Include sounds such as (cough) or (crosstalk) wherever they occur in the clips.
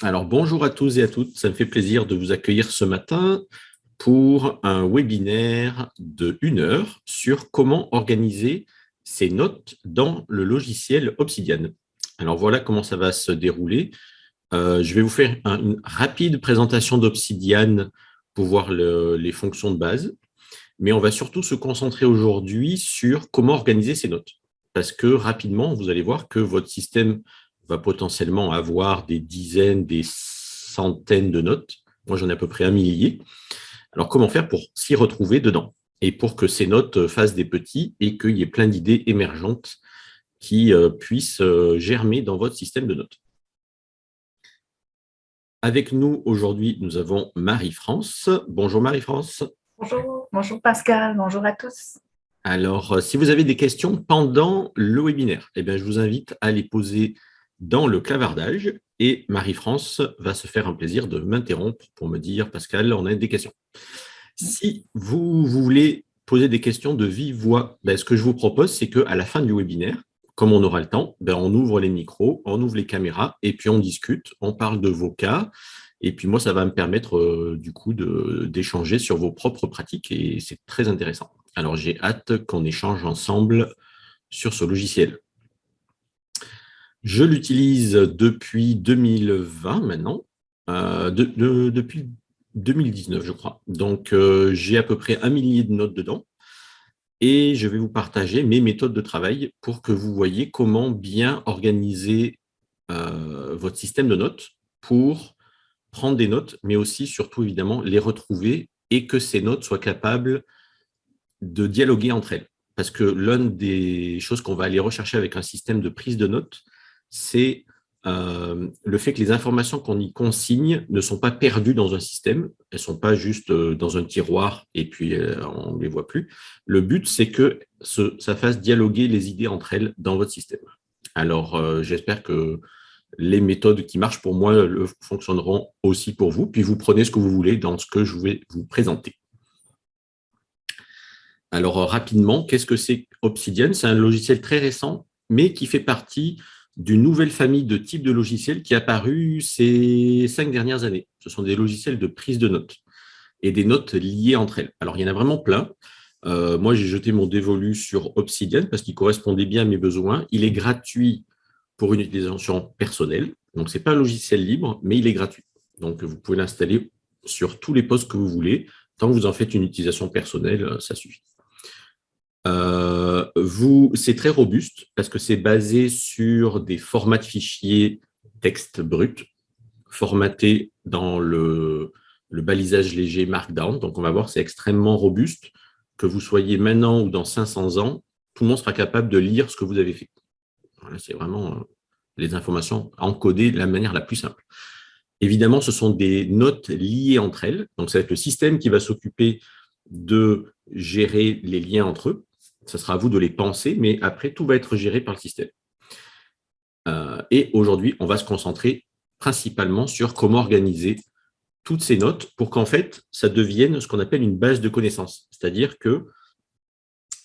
Alors, bonjour à tous et à toutes. Ça me fait plaisir de vous accueillir ce matin pour un webinaire de une heure sur comment organiser ses notes dans le logiciel Obsidian. Alors, voilà comment ça va se dérouler. Euh, je vais vous faire une rapide présentation d'Obsidian pour voir les fonctions de base, mais on va surtout se concentrer aujourd'hui sur comment organiser ses notes. Parce que rapidement, vous allez voir que votre système va potentiellement avoir des dizaines, des centaines de notes. Moi, j'en ai à peu près un millier. Alors, comment faire pour s'y retrouver dedans et pour que ces notes fassent des petits et qu'il y ait plein d'idées émergentes qui euh, puissent euh, germer dans votre système de notes? Avec nous aujourd'hui, nous avons Marie-France. Bonjour Marie-France. Bonjour, bonjour Pascal, bonjour à tous. Alors, euh, si vous avez des questions pendant le webinaire, eh bien, je vous invite à les poser dans le clavardage et Marie-France va se faire un plaisir de m'interrompre pour me dire « Pascal, on a des questions ». Si vous, voulez poser des questions de vive voix, ben, ce que je vous propose, c'est qu'à la fin du webinaire, comme on aura le temps, ben, on ouvre les micros, on ouvre les caméras et puis on discute, on parle de vos cas. Et puis moi, ça va me permettre euh, du coup d'échanger sur vos propres pratiques et c'est très intéressant. Alors j'ai hâte qu'on échange ensemble sur ce logiciel. Je l'utilise depuis 2020 maintenant, euh, depuis 2019 je crois. Donc euh, j'ai à peu près un millier de notes dedans et je vais vous partager mes méthodes de travail pour que vous voyez comment bien organiser euh, votre système de notes pour prendre des notes, mais aussi surtout évidemment les retrouver et que ces notes soient capables de dialoguer entre elles. Parce que l'une des choses qu'on va aller rechercher avec un système de prise de notes, c'est euh, le fait que les informations qu'on y consigne ne sont pas perdues dans un système, elles ne sont pas juste euh, dans un tiroir et puis euh, on ne les voit plus. Le but, c'est que ça fasse dialoguer les idées entre elles dans votre système. Alors, j'espère que les méthodes qui marchent pour moi fonctionneront aussi pour vous, puis vous prenez ce que vous voulez dans ce que je vais vous présenter. Alors, rapidement, qu'est-ce que c'est Obsidian? C'est un logiciel très récent, mais qui fait partie d'une nouvelle famille de types de logiciels qui a apparu ces cinq dernières années. Ce sont des logiciels de prise de notes et des notes liées entre elles. Alors, il y en a vraiment plein. Euh, moi, j'ai jeté mon dévolu sur Obsidian parce qu'il correspondait bien à mes besoins. Il est gratuit pour une utilisation personnelle. Donc, ce n'est pas un logiciel libre, mais il est gratuit. Donc, vous pouvez l'installer sur tous les postes que vous voulez. Tant que vous en faites une utilisation personnelle, ça suffit. Euh, c'est très robuste parce que c'est basé sur des formats de fichiers texte brut formatés dans le, balisage léger Markdown. Donc, on va voir, c'est extrêmement robuste. Que vous soyez maintenant ou dans 500 ans, tout le monde sera capable de lire ce que vous avez fait. c'est vraiment euh, les informations encodées de la manière la plus simple. Évidemment, ce sont des notes liées entre elles. Donc, ça va être le système qui va s'occuper de gérer les liens entre eux ce sera à vous de les penser, mais après, tout va être géré par le système. Euh, et aujourd'hui, on va se concentrer principalement sur comment organiser toutes ces notes pour qu'en fait, ça devienne ce qu'on appelle une base de connaissances. C'est-à-dire que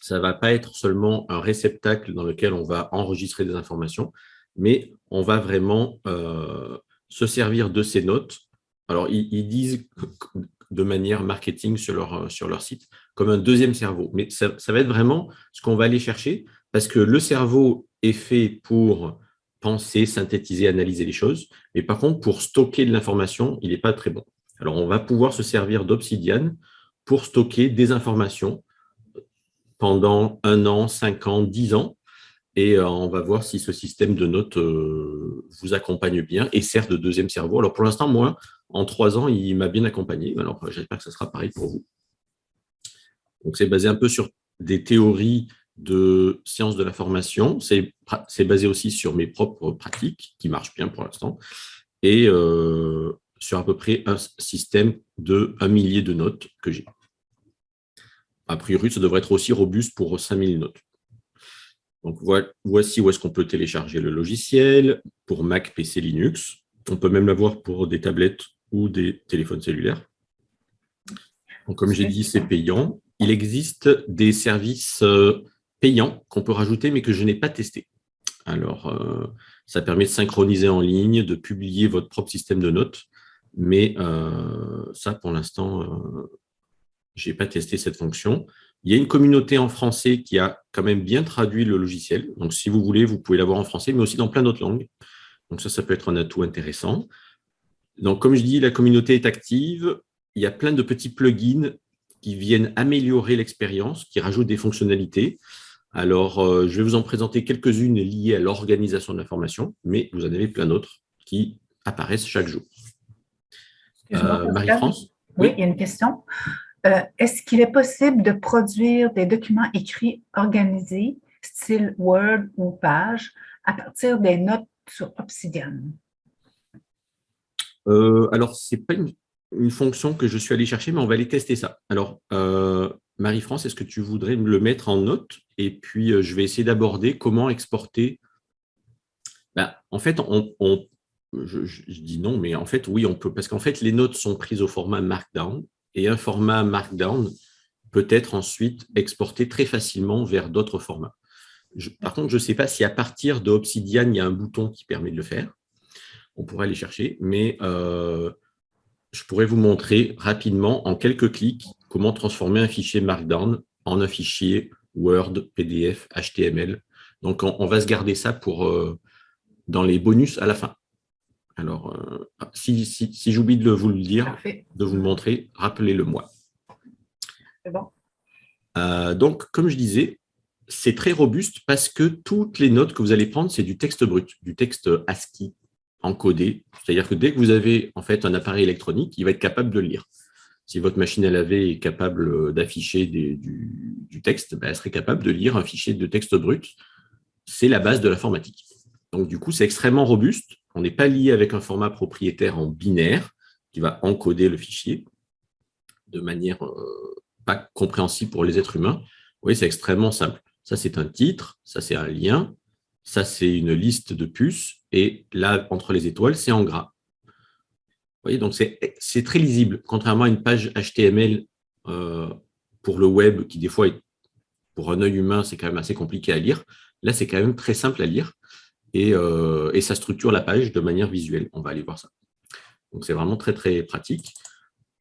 ça ne va pas être seulement un réceptacle dans lequel on va enregistrer des informations, mais on va vraiment euh, se servir de ces notes. Alors, ils disent de manière marketing sur leur site, comme un deuxième cerveau. Mais ça, va être vraiment ce qu'on va aller chercher, parce que le cerveau est fait pour penser, synthétiser, analyser les choses, mais par contre, pour stocker de l'information, il n'est pas très bon. Alors, on va pouvoir se servir d'Obsidian pour stocker des informations pendant un an, cinq ans, dix ans, et euh, on va voir si ce système de notes euh, vous accompagne bien et sert de deuxième cerveau. Alors, pour l'instant, moi, en trois ans, il m'a bien accompagné. Alors, j'espère que ce sera pareil pour vous. Donc, c'est basé un peu sur des théories de sciences de la formation. C'est basé aussi sur mes propres pratiques, qui marchent bien pour l'instant, et euh, sur à peu près un système de un millier de notes que j'ai. A priori, ça devrait être aussi robuste pour 5000 notes. Donc, voici où est-ce qu'on peut télécharger le logiciel pour Mac, PC, Linux. On peut même l'avoir pour des tablettes ou des téléphones cellulaires. comme j'ai dit, c'est payant. Il existe des services euh, payants qu'on peut rajouter, mais que je n'ai pas testé. Alors, euh, Ça permet de synchroniser en ligne, de publier votre propre système de notes. Mais ça, pour l'instant, je n'ai pas testé cette fonction. Il y a une communauté en français qui a quand même bien traduit le logiciel. Donc, si vous voulez, vous pouvez l'avoir en français, mais aussi dans plein d'autres langues. Donc, ça, ça peut être un atout intéressant. Donc, comme je dis, la communauté est active. Il y a plein de petits plugins qui viennent améliorer l'expérience, qui rajoutent des fonctionnalités. Alors, euh, je vais vous en présenter quelques-unes liées à l'organisation de l'information, mais vous en avez plein d'autres qui apparaissent chaque jour. Euh, Marie-France? Oui, il y a une question. Euh, est-ce qu'il est possible de produire des documents écrits organisés, style Word ou page, à partir des notes sur Obsidian? alors, ce n'est pas une, fonction que je suis allé chercher, mais on va aller tester ça. Alors, Marie-France, est-ce que tu voudrais me le mettre en note? Et puis, euh, je vais essayer d'aborder comment exporter. Ben, en fait, on, je, dis non, mais en fait, oui, on peut. Parce qu'en fait, les notes sont prises au format Markdown. Et un format Markdown peut être ensuite exporté très facilement vers d'autres formats. par contre, je ne sais pas si à partir de Obsidian, il y a un bouton qui permet de le faire. On pourrait aller chercher, mais euh, je pourrais vous montrer rapidement, en quelques clics, comment transformer un fichier Markdown en un fichier Word, PDF, HTML. Donc, on, va se garder ça pour euh, dans les bonus à la fin. Alors, euh, si, j'oublie de vous le dire, de vous le montrer, rappelez-le moi. Bon. Euh, donc, comme je disais, c'est très robuste parce que toutes les notes que vous allez prendre, c'est du texte brut, du texte ASCII encodé. C'est-à-dire que dès que vous avez en fait un appareil électronique, il va être capable de lire si votre machine à laver est capable euh, d'afficher du, texte, ben, elle serait capable de lire un fichier de texte brut. C'est la base de l'informatique. Donc, du coup, c'est extrêmement robuste. On n'est pas lié avec un format propriétaire en binaire qui va encoder le fichier de manière euh, pas compréhensible pour les êtres humains. Oui, c'est extrêmement simple. Ça, c'est un titre, ça, c'est un lien, ça, c'est une liste de puces, et là, entre les étoiles, c'est en gras voyez, donc c'est très lisible, contrairement à une page HTML euh, pour le web, qui des fois, pour un œil humain, c'est quand même assez compliqué à lire. Là, c'est quand même très simple à lire et, euh, ça structure la page de manière visuelle. On va aller voir ça. Donc, c'est vraiment très, très pratique.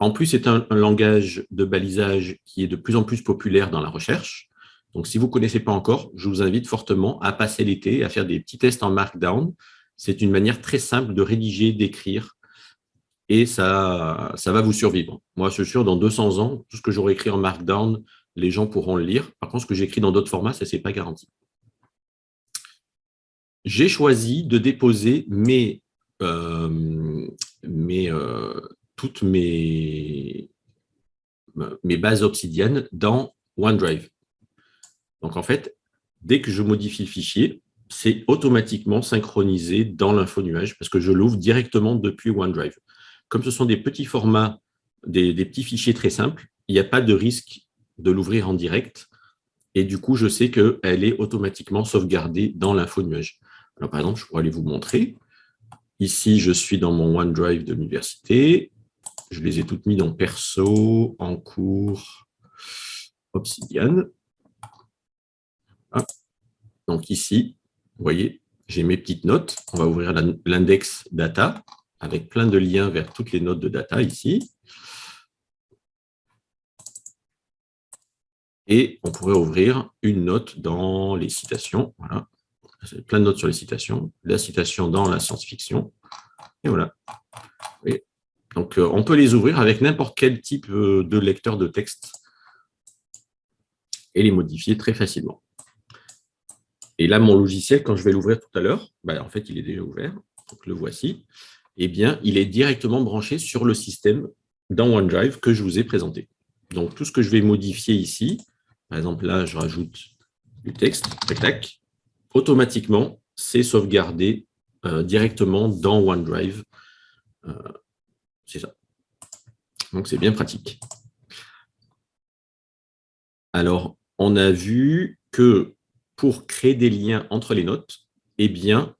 En plus, c'est un, langage de balisage qui est de plus en plus populaire dans la recherche. Donc, si vous ne connaissez pas encore, je vous invite fortement à passer l'été, à faire des petits tests en Markdown. C'est une manière très simple de rédiger, d'écrire, et ça, va vous survivre. Moi, je suis sûr, dans 200 ans, tout ce que j'aurai écrit en Markdown, les gens pourront le lire. Par contre, ce que j'écris dans d'autres formats, ça, ce n'est pas garanti. J'ai choisi de déposer euh, euh, toutes mes, mes bases obsidiennes dans OneDrive. Donc, en fait, dès que je modifie le fichier, c'est automatiquement synchronisé dans l'info nuage parce que je l'ouvre directement depuis OneDrive. Comme ce sont des petits formats, des, petits fichiers très simples, il n'y a pas de risque de l'ouvrir en direct. Et du coup, je sais qu'elle est automatiquement sauvegardée dans l'info nuage. Alors, par exemple, je pourrais aller vous montrer. Ici, je suis dans mon OneDrive de l'université. Je les ai toutes mis dans Perso, en cours, Obsidian. Donc ici, vous voyez, j'ai mes petites notes. On va ouvrir l'index data avec plein de liens vers toutes les notes de data ici. Et on pourrait ouvrir une note dans les citations. Voilà. Plein de notes sur les citations. La citation dans la science-fiction. Et voilà. Donc, euh, on peut les ouvrir avec n'importe quel type euh, de lecteur de texte et les modifier très facilement. Et là, mon logiciel, quand je vais l'ouvrir tout à l'heure, bah, en fait, il est déjà ouvert. Donc, le voici eh bien, il est directement branché sur le système dans OneDrive que je vous ai présenté. Donc, tout ce que je vais modifier ici, par exemple, là, je rajoute du texte, tac, tac, automatiquement, c'est sauvegardé euh, directement dans OneDrive. Euh, c'est ça. Donc, c'est bien pratique. Alors, on a vu que pour créer des liens entre les notes, eh bien,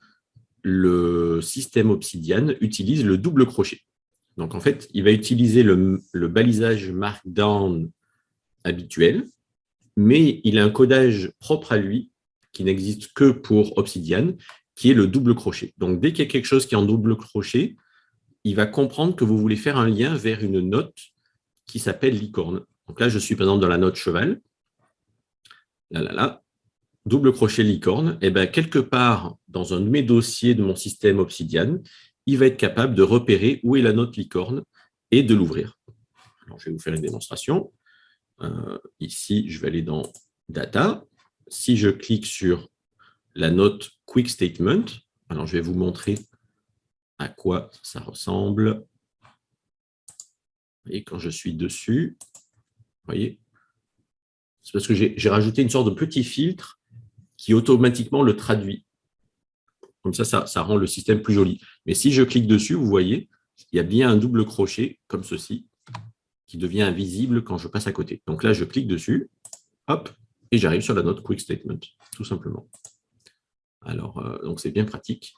le système Obsidian utilise le double crochet. Donc, en fait, il va utiliser le, balisage Markdown habituel, mais il a un codage propre à lui qui n'existe que pour Obsidian qui est le double crochet. Donc, dès qu'il y a quelque chose qui est en double crochet, il va comprendre que vous voulez faire un lien vers une note qui s'appelle licorne. Donc là, je suis par exemple dans la note cheval. Là, là, là. Double crochet licorne. Eh bien, quelque part dans un de mes dossiers de mon système Obsidian, il va être capable de repérer où est la note licorne et de l'ouvrir. Je vais vous faire une démonstration. Euh, ici, je vais aller dans Data. Si je clique sur la note Quick Statement, alors je vais vous montrer à quoi ça ressemble. Et quand je suis dessus, voyez, c'est parce que j'ai rajouté une sorte de petit filtre qui automatiquement le traduit. Comme ça, ça, rend le système plus joli. Mais si je clique dessus, vous voyez, il y a bien un double crochet, comme ceci, qui devient invisible quand je passe à côté. Donc là, je clique dessus, hop, et j'arrive sur la note Quick Statement, tout simplement. Alors, euh, donc c'est bien pratique.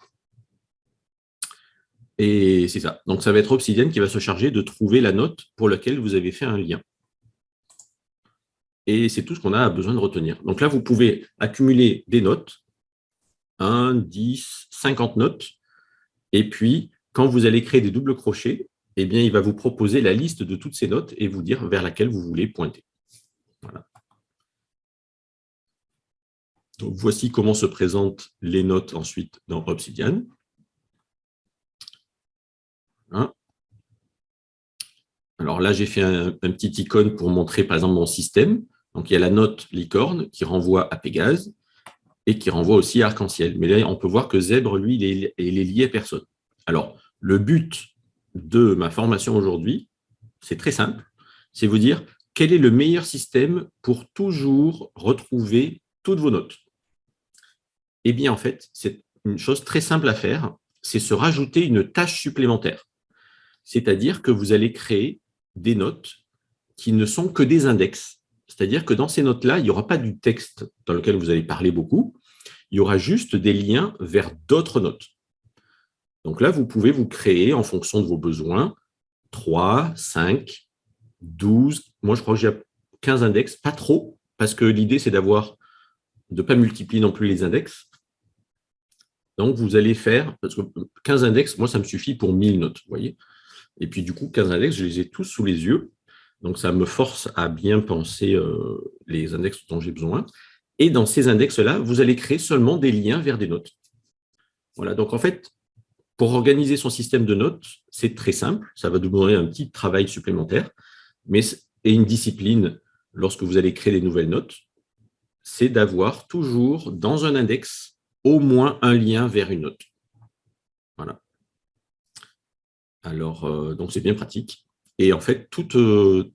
Et c'est ça. Donc ça va être Obsidian qui va se charger de trouver la note pour laquelle vous avez fait un lien. Et c'est tout ce qu'on a besoin de retenir. Donc là, vous pouvez accumuler des notes, 1, 10, 50 notes, et puis quand vous allez créer des doubles crochets, eh bien, il va vous proposer la liste de toutes ces notes et vous dire vers laquelle vous voulez pointer. Voici comment se présentent les notes ensuite dans Obsidian. Alors là, j'ai fait un, petit icône pour montrer, par exemple, mon système. Donc, il y a la note licorne qui renvoie à Pégase et qui renvoie aussi à Arc-en-Ciel. Mais là, on peut voir que Zèbre, lui, il est, est lié à personne. Alors, le but de ma formation aujourd'hui, c'est très simple. C'est vous dire quel est le meilleur système pour toujours retrouver toutes vos notes? Eh bien, en fait, c'est une chose très simple à faire, c'est se rajouter une tâche supplémentaire. C'est-à-dire que vous allez créer des notes qui ne sont que des index. C'est-à-dire que dans ces notes-là, il n'y aura pas du texte dans lequel vous allez parler beaucoup, il y aura juste des liens vers d'autres notes. Donc là, vous pouvez vous créer, en fonction de vos besoins, 3, 5, 12, moi je crois que j'ai 15 index, pas trop, parce que l'idée c'est d'avoir de ne pas multiplier non plus les index, donc, vous allez faire, parce que 15 index, moi, ça me suffit pour 1000 notes, voyez. Et puis, du coup, 15 index, je les ai tous sous les yeux. Donc, ça me force à bien penser euh, les index dont j'ai besoin. Et dans ces index-là, vous allez créer seulement des liens vers des notes. Voilà, donc en fait, pour organiser son système de notes, c'est très simple. Ça va demander un petit travail supplémentaire. Mais, et une discipline, lorsque vous allez créer des nouvelles notes, c'est d'avoir toujours dans un index au moins un lien vers une note. Voilà. Alors, euh, donc c'est bien pratique. Et en fait, tout, euh,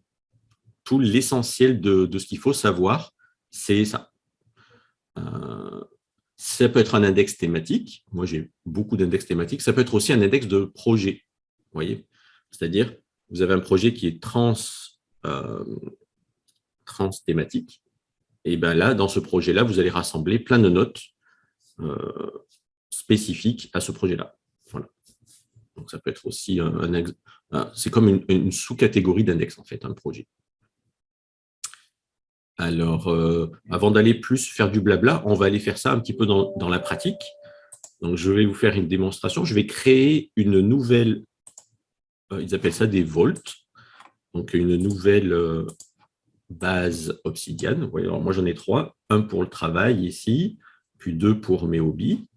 l'essentiel de, ce qu'il faut savoir, c'est ça. Euh, ça peut être un index thématique. Moi, j'ai beaucoup d'index thématiques. Ça peut être aussi un index de projet. Vous voyez C'est-à-dire, vous avez un projet qui est trans, trans thématique. Et bien là, dans ce projet-là, vous allez rassembler plein de notes euh, spécifique à ce projet-là. Donc, ça peut être aussi un, c'est comme une, sous-catégorie d'index, en fait, un projet. Alors, euh, avant d'aller plus faire du blabla, on va aller faire ça un petit peu dans, la pratique. Donc, je vais vous faire une démonstration. Je vais créer une nouvelle, euh, ils appellent ça des volts, donc une nouvelle base Obsidian. alors moi, j'en ai trois. Un pour le travail ici, puis deux pour mes hobbies.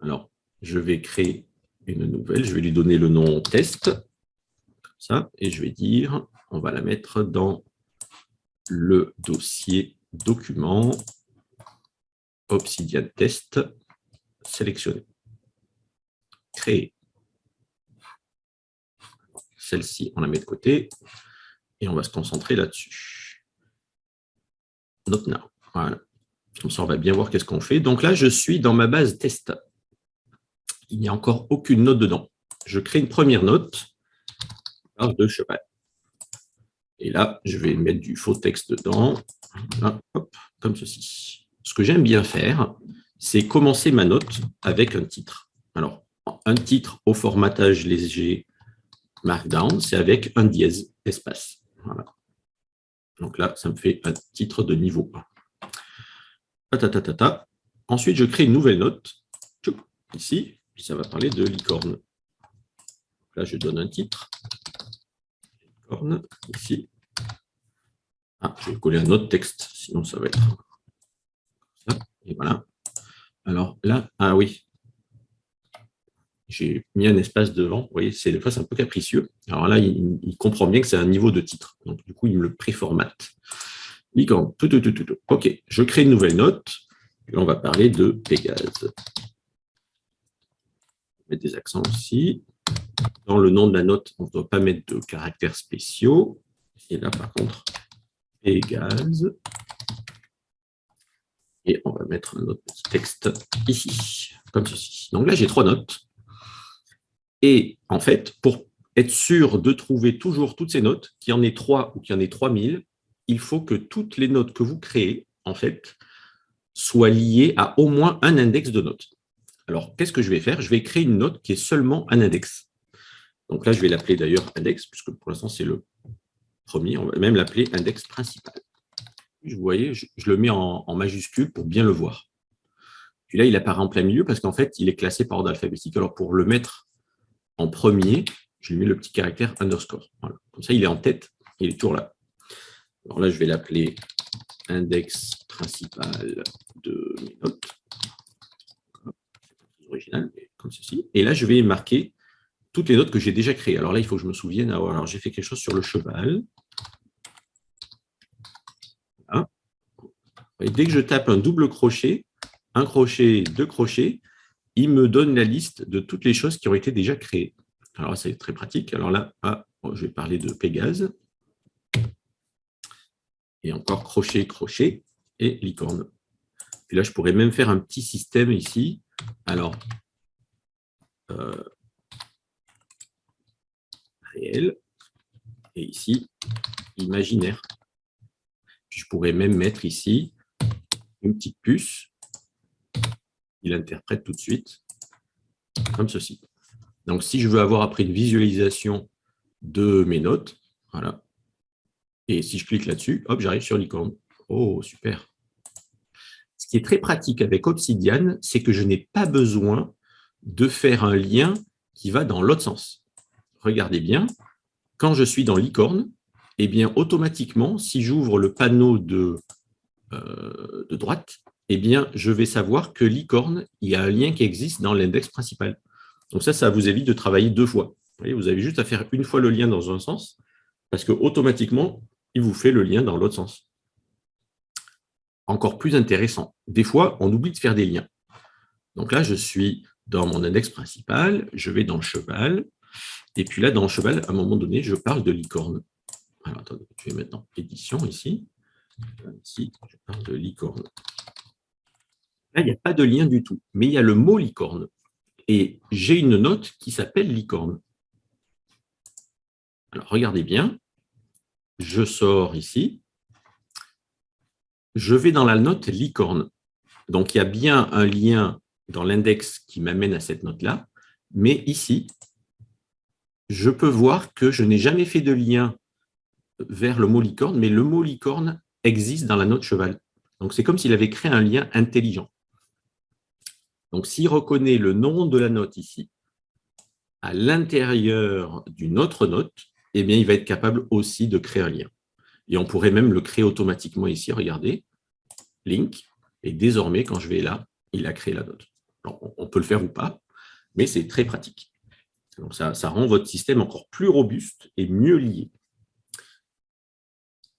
Alors, je vais créer une nouvelle, je vais lui donner le nom test, ça, et je vais dire, on va la mettre dans le dossier document Obsidian Test sélectionné. Créer. Celle-ci, on la met de côté et on va se concentrer là-dessus. Note now. Voilà. Comme ça, on va bien voir qu'est-ce qu'on fait. Donc là, je suis dans ma base test. Il n'y a encore aucune note dedans. Je crée une première note, de cheval. Et là, je vais mettre du faux texte dedans, comme ceci. Ce que j'aime bien faire, c'est commencer ma note avec un titre. Alors, un titre au formatage léger Markdown, c'est avec un dièse espace. Voilà. Donc là, ça me fait un titre de niveau 1. Ensuite, je crée une nouvelle note. ici, puis ça va parler de licorne. Là, je donne un titre. Licorne, ici. Ah, je vais coller un autre texte, sinon ça va être ça. Et voilà. Alors là, ah oui, j'ai mis un espace devant. Vous voyez, c'est des fois un peu capricieux. Alors là, il, comprend bien que c'est un niveau de titre. Donc du coup, il me le préformate. Licorne, tout, tout, tout, tout. OK, je crée une nouvelle note. Et on va parler de Pégase. Mettre des accents aussi. Dans le nom de la note, on ne doit pas mettre de caractères spéciaux. Et là, par contre, Pégase. Et on va mettre petit texte ici, comme ceci. Donc là, j'ai trois notes. Et en fait, pour être sûr de trouver toujours toutes ces notes, qu'il y en ait trois ou qu'il y en ait 3000, il faut que toutes les notes que vous créez, en fait, soient liées à au moins un index de notes. Alors, qu'est-ce que je vais faire? Je vais créer une note qui est seulement un index. Donc là, je vais l'appeler d'ailleurs index, puisque pour l'instant, c'est le premier. On va même l'appeler index principal. Vous voyez, je, le mets en, majuscule pour bien le voir. Puis là, il apparaît en plein milieu parce qu'en fait, il est classé par ordre alphabétique. Alors, pour le mettre en premier, je lui mets le petit caractère underscore. Comme ça, il est en tête, il est toujours là. Alors là, je vais l'appeler index principal de mes notes. Comme ceci. Et là, je vais marquer toutes les notes que j'ai déjà créées. Alors là, il faut que je me souvienne. Alors, j'ai fait quelque chose sur le cheval. Et dès que je tape un double crochet, un crochet, deux crochets, il me donne la liste de toutes les choses qui ont été déjà créées. Alors, c'est très pratique. Alors là, ah, je vais parler de Pégase. Et encore crochet, crochet et licorne. Puis là, je pourrais même faire un petit système ici. Alors, euh, réel. Et ici, imaginaire. je pourrais même mettre ici une petite puce, il interprète tout de suite, comme ceci. Donc, si je veux avoir après une visualisation de mes notes, voilà, et si je clique là-dessus, hop, j'arrive sur l'icône. Oh, super Ce qui est très pratique avec Obsidian, c'est que je n'ai pas besoin de faire un lien qui va dans l'autre sens. Regardez bien, quand je suis dans l'icône, eh bien, automatiquement, si j'ouvre le panneau de euh, de droite, eh bien, je vais savoir que licorne, il y a un lien qui existe dans l'index principal. Donc ça, ça vous évite de travailler deux fois. Vous, vous avez juste à faire une fois le lien dans un sens, parce que automatiquement, il vous fait le lien dans l'autre sens. Encore plus intéressant, des fois, on oublie de faire des liens. Donc là, je suis dans mon index principal, je vais dans le cheval, et puis là, dans le cheval, à un moment donné, je parle de licorne. Alors, attendez, je vais mettre édition ici. Ici, je parle de licorne. Là, il n'y a pas de lien du tout, mais il y a le mot licorne. Et j'ai une note qui s'appelle licorne. Alors, regardez bien. Je sors ici. Je vais dans la note licorne. Donc, il y a bien un lien dans l'index qui m'amène à cette note-là. Mais ici, je peux voir que je n'ai jamais fait de lien vers le mot licorne, mais le mot licorne existe dans la note cheval. Donc, c'est comme s'il avait créé un lien intelligent. Donc, s'il reconnaît le nom de la note ici, à l'intérieur d'une autre note, eh bien, il va être capable aussi de créer un lien. Et on pourrait même le créer automatiquement ici. Regardez, link. Et désormais, quand je vais là, il a créé la note. on peut le faire ou pas, mais c'est très pratique. Donc, ça, rend votre système encore plus robuste et mieux lié.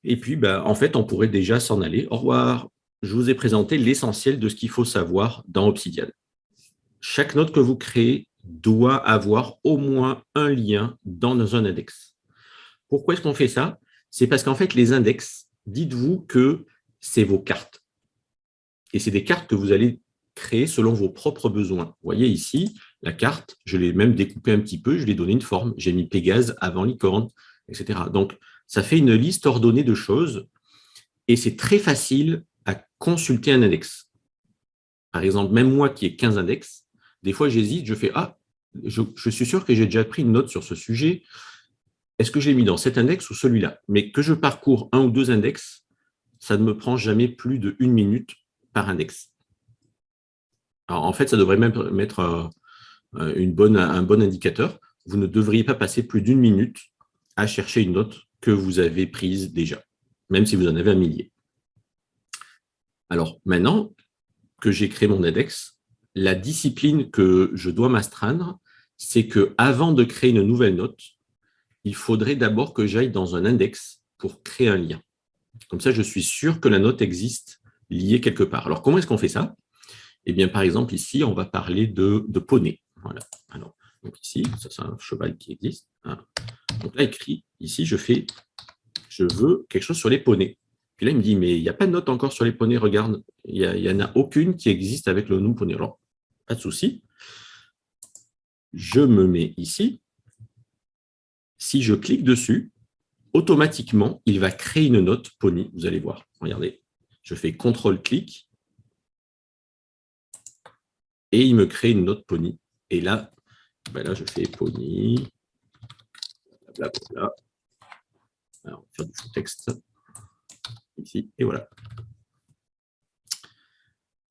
Et puis, bah, en fait, on pourrait déjà s'en aller. Au revoir. Je vous ai présenté l'essentiel de ce qu'il faut savoir dans Obsidian. Chaque note que vous créez doit avoir au moins un lien dans un index. Pourquoi est-ce qu'on fait ça? C'est parce qu'en fait, les index, dites-vous que c'est vos cartes. Et c'est des cartes que vous allez créer selon vos propres besoins. Vous voyez ici, la carte, je l'ai même découpée un petit peu, je lui ai donné une forme. J'ai mis Pégase avant licorne, etc. Donc, ça fait une liste ordonnée de choses et c'est très facile à consulter un index. Par exemple, même moi qui ai 15 index, des fois j'hésite, je fais « Ah, je, suis sûr que j'ai déjà pris une note sur ce sujet. Est-ce que j'ai mis dans cet index ou celui-là » Mais que je parcours un ou deux index, ça ne me prend jamais plus de une minute par index. en fait, ça devrait même mettre une bonne, un bon indicateur. Vous ne devriez pas passer plus d'une minute à chercher une note que vous avez prise déjà, même si vous en avez un millier. Alors maintenant que j'ai créé mon index, la discipline que je dois m'astreindre, c'est que avant de créer une nouvelle note, il faudrait d'abord que j'aille dans un index pour créer un lien. Comme ça, je suis sûr que la note existe liée quelque part. Alors, comment est-ce qu'on fait ça? Eh bien, par exemple, ici, on va parler de, poney. Voilà. Alors, donc ici, ça c'est un cheval qui existe. Hein. Donc là, écrit, ici, je fais, je veux quelque chose sur les poneys. Puis là, il me dit, mais il n'y a pas de note encore sur les poneys, regarde, il n'y en a aucune qui existe avec le nom poney. Alors, pas de souci. Je me mets ici. Si je clique dessus, automatiquement, il va créer une note pony. Vous allez voir. Regardez, je fais CTRL-clic et il me crée une note pony. Et là, ben là je fais pony. Alors, on va faire du texte. Ici, et voilà.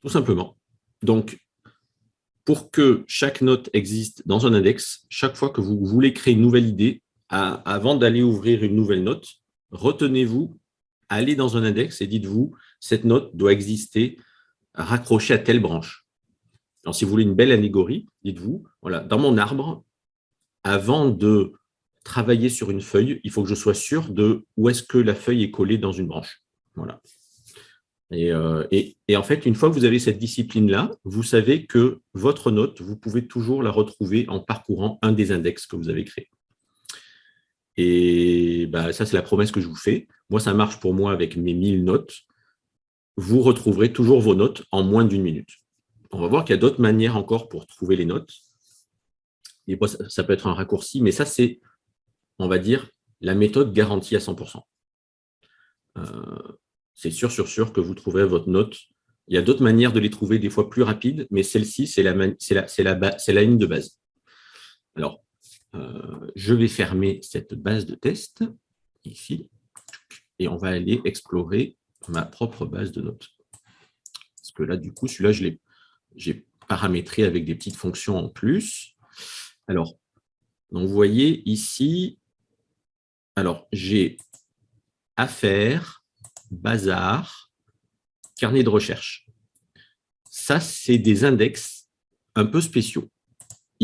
Tout simplement. Donc, pour que chaque note existe dans un index, chaque fois que vous voulez créer une nouvelle idée, avant d'aller ouvrir une nouvelle note, retenez-vous, allez dans un index et dites-vous, cette note doit exister raccrochée à telle branche. Alors, si vous voulez une belle allégorie, dites-vous, voilà, dans mon arbre, avant de travailler sur une feuille, il faut que je sois sûr de où est-ce que la feuille est collée dans une branche. Voilà. Euh, et, et, en fait, une fois que vous avez cette discipline-là, vous savez que votre note, vous pouvez toujours la retrouver en parcourant un des index que vous avez créés. Et bah, ça, c'est la promesse que je vous fais. Moi, ça marche pour moi avec mes 1000 notes. Vous retrouverez toujours vos notes en moins d'une minute. On va voir qu'il y a d'autres manières encore pour trouver les notes. Et ça, peut être un raccourci, mais ça, c'est, on va dire, la méthode garantie à 100%. Euh, c'est sûr, sûr, sûr que vous trouverez votre note. Il y a d'autres manières de les trouver, des fois plus rapides, mais celle-ci, c'est la, la, ligne de base. Alors, euh, je vais fermer cette base de test, ici, et on va aller explorer ma propre base de notes. Parce que là, du coup, celui-là, je l'ai paramétré avec des petites fonctions en plus. Alors, donc vous voyez ici, alors j'ai affaires, bazar, carnet de recherche. Ça, c'est des index un peu spéciaux.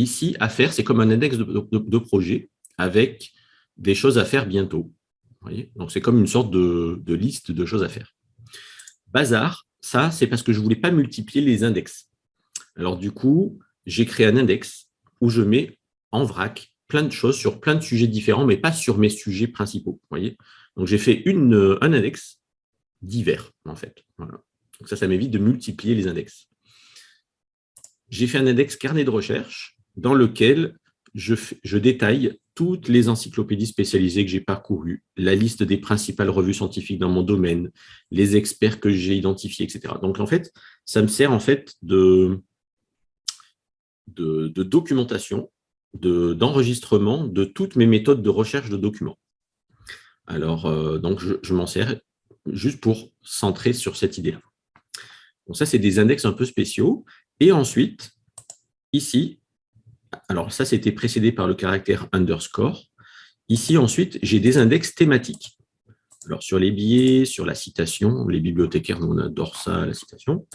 Ici, à faire, c'est comme un index de, projet avec des choses à faire bientôt. Donc, c'est comme une sorte de, liste de choses à faire. Bazar, ça, c'est parce que je ne voulais pas multiplier les index. Alors, du coup, j'ai créé un index où je mets en vrac plein de choses sur plein de sujets différents, mais pas sur mes sujets principaux. Donc, j'ai fait une, un index divers, en fait. Donc, ça, ça m'évite de multiplier les index. J'ai fait un index carnet de recherche dans lequel je, détaille toutes les encyclopédies spécialisées que j'ai parcourues, la liste des principales revues scientifiques dans mon domaine, les experts que j'ai identifiés, etc. Donc, en fait, ça me sert en fait de, de, documentation, d'enregistrement de, toutes mes méthodes de recherche de documents. Alors, euh, donc, je, m'en sers juste pour centrer sur cette idée-là. Donc, ça, c'est des index un peu spéciaux. Et ensuite, ici, alors ça, c'était précédé par le caractère underscore. Ici, ensuite, j'ai des index thématiques. Alors, sur les billets, sur la citation, les bibliothécaires, nous, on adore ça, la citation.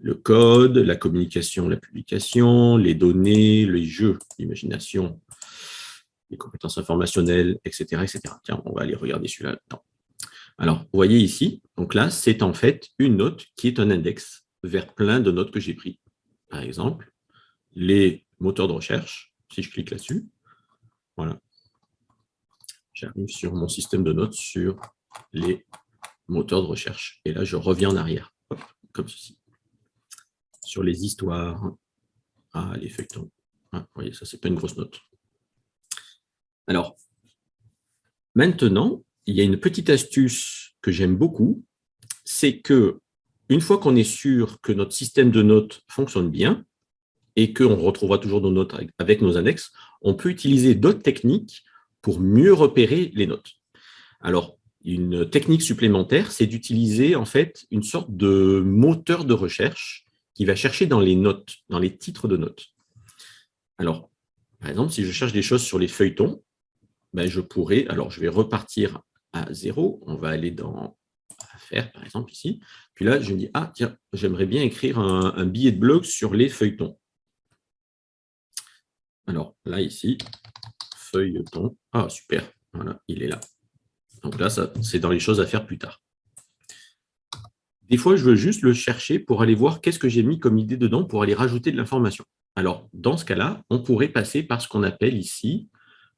Le code, la communication, la publication, les données, les jeux, l'imagination, les compétences informationnelles, etc., etc. Tiens, on va aller regarder celui-là. Alors, vous voyez ici, donc là, c'est en fait une note qui est un index vers plein de notes que j'ai pris. Par exemple, les moteur de recherche, si je clique là-dessus, voilà, j'arrive sur mon système de notes sur les moteurs de recherche. Et là, je reviens en arrière, comme ceci. Sur les histoires, ah, les feuilletons. Ah, vous voyez, ça, c'est pas une grosse note. Alors, maintenant, il y a une petite astuce que j'aime beaucoup, c'est que une fois qu'on est sûr que notre système de notes fonctionne bien, et qu'on retrouvera toujours nos notes avec nos annexes, on peut utiliser d'autres techniques pour mieux repérer les notes. Alors, une technique supplémentaire, c'est d'utiliser en fait une sorte de moteur de recherche qui va chercher dans les notes, dans les titres de notes. Alors, par exemple, si je cherche des choses sur les feuilletons, ben, je pourrais, alors je vais repartir à zéro, on va aller dans Affaires, par exemple, ici. Puis là, je me dis, ah, tiens, j'aimerais bien écrire un, billet de blog sur les feuilletons. Alors, là, ici, feuilleton. Ah, super, voilà, il est là. Donc là, c'est dans les choses à faire plus tard. Des fois, je veux juste le chercher pour aller voir qu'est-ce que j'ai mis comme idée dedans pour aller rajouter de l'information. Alors, dans ce cas-là, on pourrait passer par ce qu'on appelle ici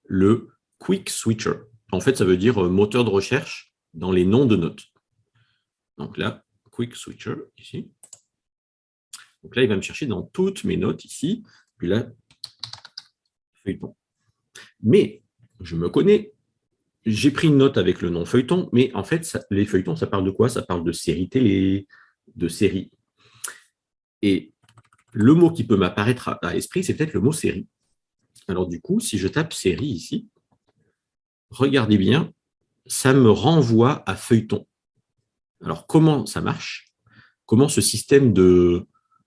le Quick Switcher. En fait, ça veut dire euh, moteur de recherche dans les noms de notes. Donc là, Quick Switcher, ici. Donc là, il va me chercher dans toutes mes notes ici. Puis là, feuilleton. Mais, je me connais, j'ai pris une note avec le nom feuilleton, mais en fait, les feuilletons, ça parle de quoi? Ça parle de série télé, de série. Et le mot qui peut m'apparaître à l'esprit, c'est peut-être le mot série. Alors du coup, si je tape série ici, regardez bien, ça me renvoie à feuilleton. Alors comment ça marche? Comment ce système de,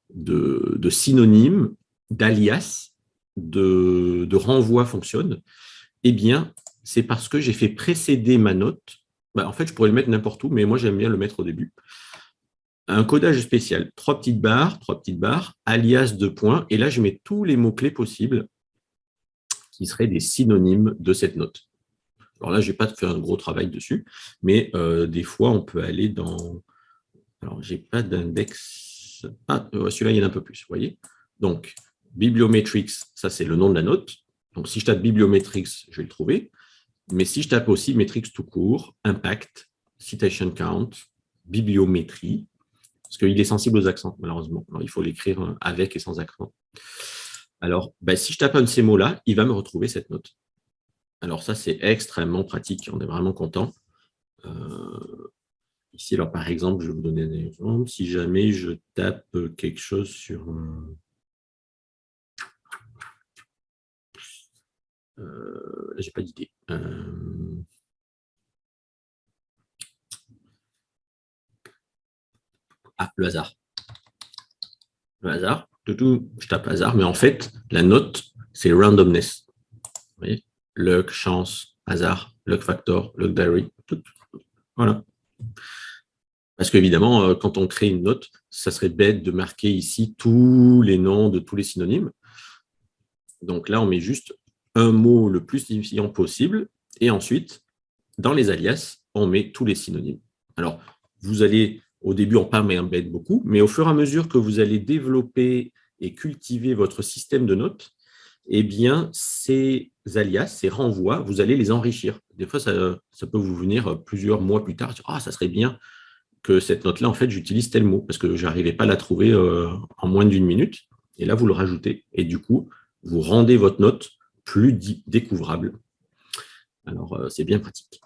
de, synonymes, d'alias, de, renvoi fonctionne Eh bien, c'est parce que j'ai fait précéder ma note. Bah, en fait, je pourrais le mettre n'importe où, mais moi, j'aime bien le mettre au début un codage spécial, trois petites barres, trois petites barres, alias de points, et là je mets tous les mots-clés possibles qui seraient des synonymes de cette note. Alors là, je n'ai pas fait un gros travail dessus, mais euh, des fois, on peut aller dans... Alors, je n'ai pas d'index... Ah, euh, celui-là, il y en a un peu plus, vous voyez Donc, bibliometrics, ça c'est le nom de la note. Donc, si je tape bibliometrics, je vais le trouver. Mais si je tape aussi metrics tout court, impact, citation count, bibliométrie, parce qu'il est sensible aux accents, malheureusement. Alors, il faut l'écrire euh, avec et sans accent. Alors, ben, si je tape un de ces mots-là, il va me retrouver cette note. Alors ça, c'est extrêmement pratique, on est vraiment content. Euh, ici, alors par exemple, je vais vous donner un exemple. Si jamais je tape quelque chose sur... Euh, j'ai pas d'idée. Euh, Ah, le hasard. Le hasard, je tape hasard, mais en fait, la note, c'est randomness. Vous Luck, chance, hasard, luck factor, luck diary, Voilà. Parce qu'évidemment, euh, quand on crée une note, ça serait bête de marquer ici tous les noms de tous les synonymes. Donc là, on met juste un mot le plus signifiant possible, et ensuite, dans les alias, on met tous les synonymes. Alors, vous allez au début, on parle et embête beaucoup, mais au fur et à mesure que vous allez développer et cultiver votre système de notes, eh bien, ces alias, ces renvois, vous allez les enrichir. Des fois, ça, peut vous venir plusieurs mois plus tard, ah, ça serait bien que cette note-là, en fait, j'utilise tel mot, parce que je n'arrivais pas à la trouver euh, en moins d'une minute. Et là, vous le rajoutez. Et du coup, vous rendez votre note plus découvrable. Alors, euh, c'est bien pratique.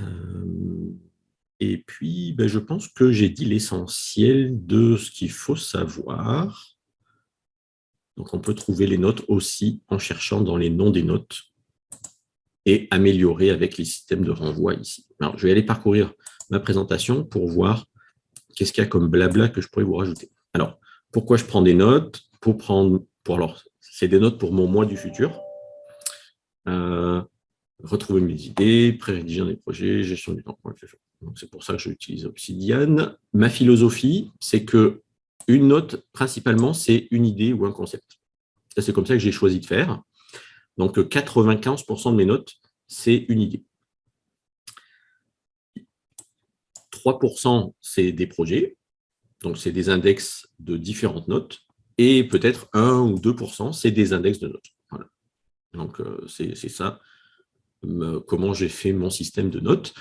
Euh, et puis, ben, je pense que j'ai dit l'essentiel de ce qu'il faut savoir. Donc, on peut trouver les notes aussi en cherchant dans les noms des notes et améliorer avec les systèmes de renvoi ici. Alors, je vais aller parcourir ma présentation pour voir qu'est-ce qu'il y a comme blabla que je pourrais vous rajouter. Alors, pourquoi je prends des notes? Pour prendre, pour alors, c'est des notes pour mon mois du futur. Euh, retrouver mes idées, pré-rédiger des projets, gestion du temps. C'est pour ça que j'utilise Obsidian. Ma philosophie, c'est que une note, principalement, c'est une idée ou un concept. C'est comme ça que j'ai choisi de faire. Donc, 95% de mes notes, c'est une idée. 3%, c'est des projets. Donc, c'est des index de différentes notes. Et peut-être 1 ou 2%, c'est des index de notes. Donc, euh, c'est ça comment j'ai fait mon système de notes.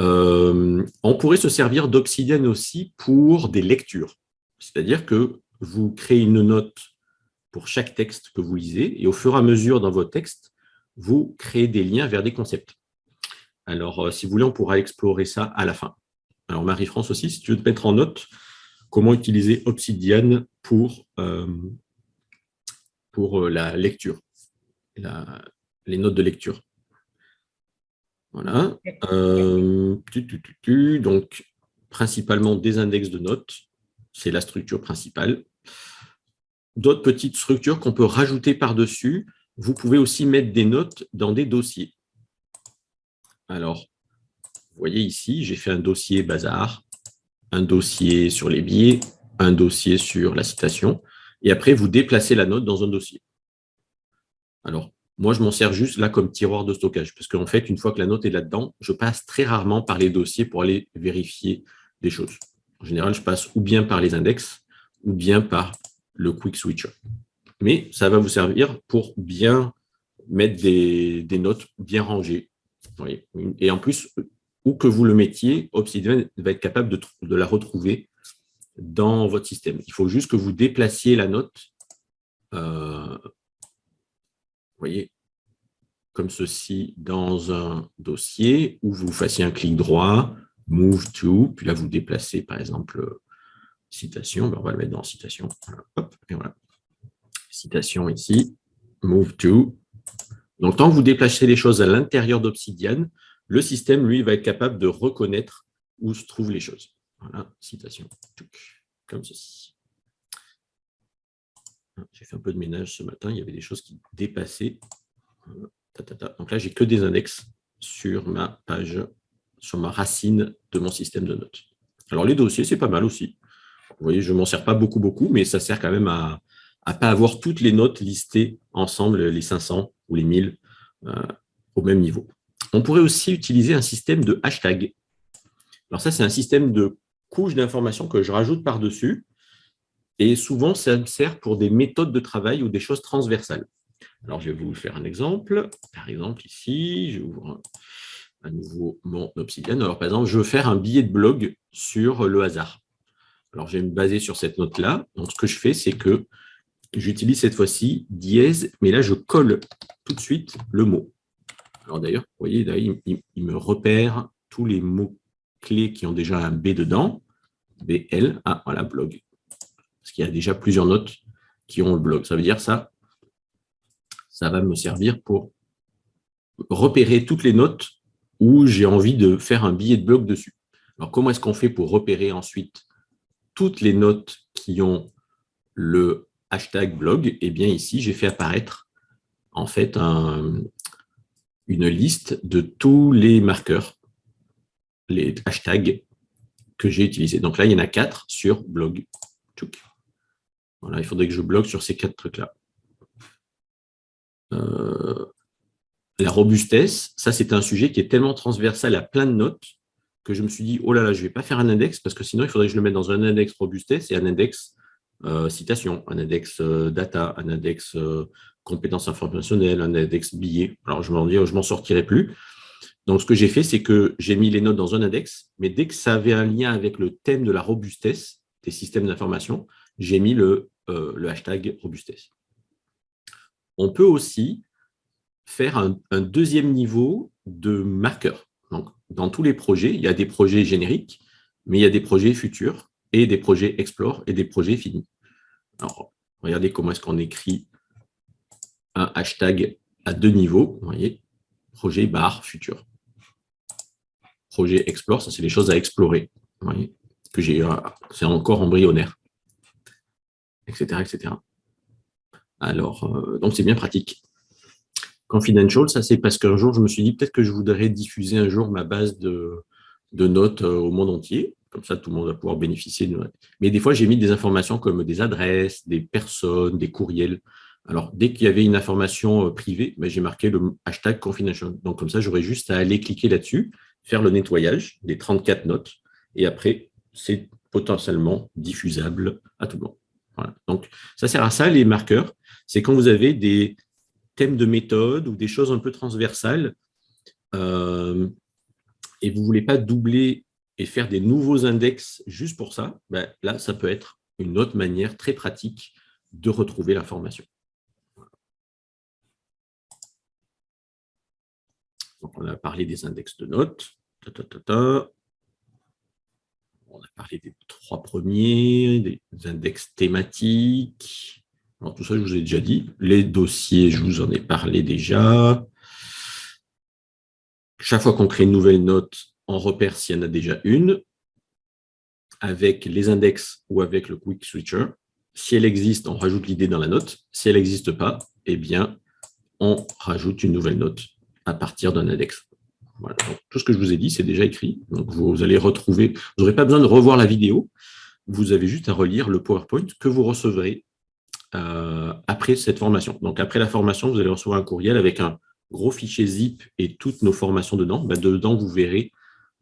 Euh, on pourrait se servir d'Obsidian aussi pour des lectures. C'est-à-dire que vous créez une note pour chaque texte que vous lisez, et au fur et à mesure dans votre texte, vous créez des liens vers des concepts. Alors, euh, si vous voulez, on pourra explorer ça à la fin. Alors, Marie-France aussi, si tu veux te mettre en note, comment utiliser Obsidian pour, euh, pour la lecture, les notes de lecture. Voilà. Euh, donc, principalement des index de notes. C'est la structure principale. D'autres petites structures qu'on peut rajouter par-dessus. Vous pouvez aussi mettre des notes dans des dossiers. Alors, vous voyez ici, j'ai fait un dossier bazar, un dossier sur les billets, un dossier sur la citation, et après, vous déplacez la note dans un dossier. Alors, moi, je m'en sers juste là comme tiroir de stockage, parce qu'en fait, une fois que la note est là-dedans, je passe très rarement par les dossiers pour aller vérifier des choses. En général, je passe ou bien par les index, ou bien par le quick switcher. Mais ça va vous servir pour bien mettre des, notes bien rangées. Et en plus, où que vous le mettiez, Obsidian va être capable de, la retrouver dans votre système. Il faut juste que vous déplaciez la note euh, voyez, comme ceci dans un dossier où vous fassiez un clic droit, Move to, puis là vous déplacez par exemple citation, ben, on va le mettre dans citation, hop, et voilà. Citation ici, Move to. Donc tant que vous déplacez les choses à l'intérieur d'Obsidian, le système, lui, va être capable de reconnaître où se trouvent les choses. Voilà, citation, comme ceci. J'ai fait un peu de ménage ce matin, il y avait des choses qui dépassaient. Donc là, j'ai que des index sur ma page, sur ma racine de mon système de notes. Alors les dossiers, c'est pas mal aussi. Vous voyez, je ne m'en sers pas beaucoup, beaucoup, mais ça sert quand même à ne pas avoir toutes les notes listées ensemble, les 500 ou les 1000, euh, au même niveau. On pourrait aussi utiliser un système de hashtag. Alors ça, c'est un système de couches d'informations que je rajoute par-dessus. Et souvent, ça me sert pour des méthodes de travail ou des choses transversales. Alors, je vais vous faire un exemple. Par exemple, ici, j'ouvre à nouveau mon Obsidian. Alors, par exemple, je veux faire un billet de blog sur le hasard. Alors, je vais me baser sur cette note-là. Donc, ce que je fais, c'est que j'utilise cette fois-ci dièse, mais là, je colle tout de suite le mot. Alors, d'ailleurs, vous voyez, il, me repère tous les mots-clés qui ont déjà un B dedans. BL, ah, voilà, blog parce qu'il y a déjà plusieurs notes qui ont le blog. Ça veut dire ça, ça va me servir pour repérer toutes les notes où j'ai envie de faire un billet de blog dessus. Alors, comment est-ce qu'on fait pour repérer ensuite toutes les notes qui ont le hashtag blog? Eh bien, ici, j'ai fait apparaître en fait une liste de tous les marqueurs, les hashtags que j'ai utilisés. Donc là, il y en a quatre sur blog il faudrait que je bloque sur ces quatre trucs-là. Euh, la robustesse, ça c'est un sujet qui est tellement transversal à plein de notes que je me suis dit, oh là là, je ne vais pas faire un index parce que sinon il faudrait que je le mette dans un index robustesse et un index euh, citation, un index euh, data, un index compétences informationnelles, un index billet. Alors je m'en je m'en sortirai plus. Donc ce que j'ai fait, c'est que j'ai mis les notes dans un index, mais dès que ça avait un lien avec le thème de la robustesse des systèmes d'information, j'ai mis le euh, le hashtag robustesse. On peut aussi faire un, deuxième niveau de marqueur. Donc, dans tous les projets, il y a des projets génériques, mais il y a des projets futurs et des projets explore et des projets finis. Alors, regardez comment est-ce qu'on écrit hashtag à deux niveaux. Vous voyez, projet bar futur. Projet explore, ça c'est les choses à explorer. Vous voyez, que j'ai, euh, c'est encore embryonnaire etc. etc. Alors, euh, donc c'est bien pratique. Confidential, ça c'est parce qu'un jour, je me suis dit peut-être que je voudrais diffuser un jour ma base de, notes euh, au monde entier. Comme ça, tout le monde va pouvoir bénéficier. De... Mais des fois, j'ai mis des informations comme des adresses, des personnes, des courriels. Alors, dès qu'il y avait une information euh, privée, ben, j'ai marqué le hashtag confidential. Donc, comme ça, j'aurais juste à aller cliquer là-dessus, faire le nettoyage des 34 notes, et après, c'est potentiellement diffusable à tout le monde. Donc, ça sert à ça, les marqueurs. C'est quand vous avez des thèmes de méthode ou des choses un peu transversales euh, et vous ne voulez pas doubler et faire des nouveaux index juste pour ça, ben, là, ça peut être une autre manière très pratique de retrouver l'information. On a parlé des index de notes on a parlé des trois premiers, des index thématiques. Alors, tout ça, je vous ai déjà dit. Les dossiers, je vous en ai parlé déjà. Chaque fois qu'on crée une nouvelle note, on repère s'il y en a déjà une. avec les index ou avec le quick switcher. Si elle existe, on rajoute l'idée dans la note. Si elle n'existe pas, eh bien, on rajoute une nouvelle note à partir d'un index. Tout ce que je vous ai dit, c'est déjà écrit. Vous allez retrouver, vous n'aurez pas besoin de revoir la vidéo. Vous avez juste à relire le PowerPoint que vous recevrez euh, après cette formation. Donc, après la formation, vous allez recevoir un courriel avec un gros fichier zip et toutes nos formations dedans. Ben, dedans, vous verrez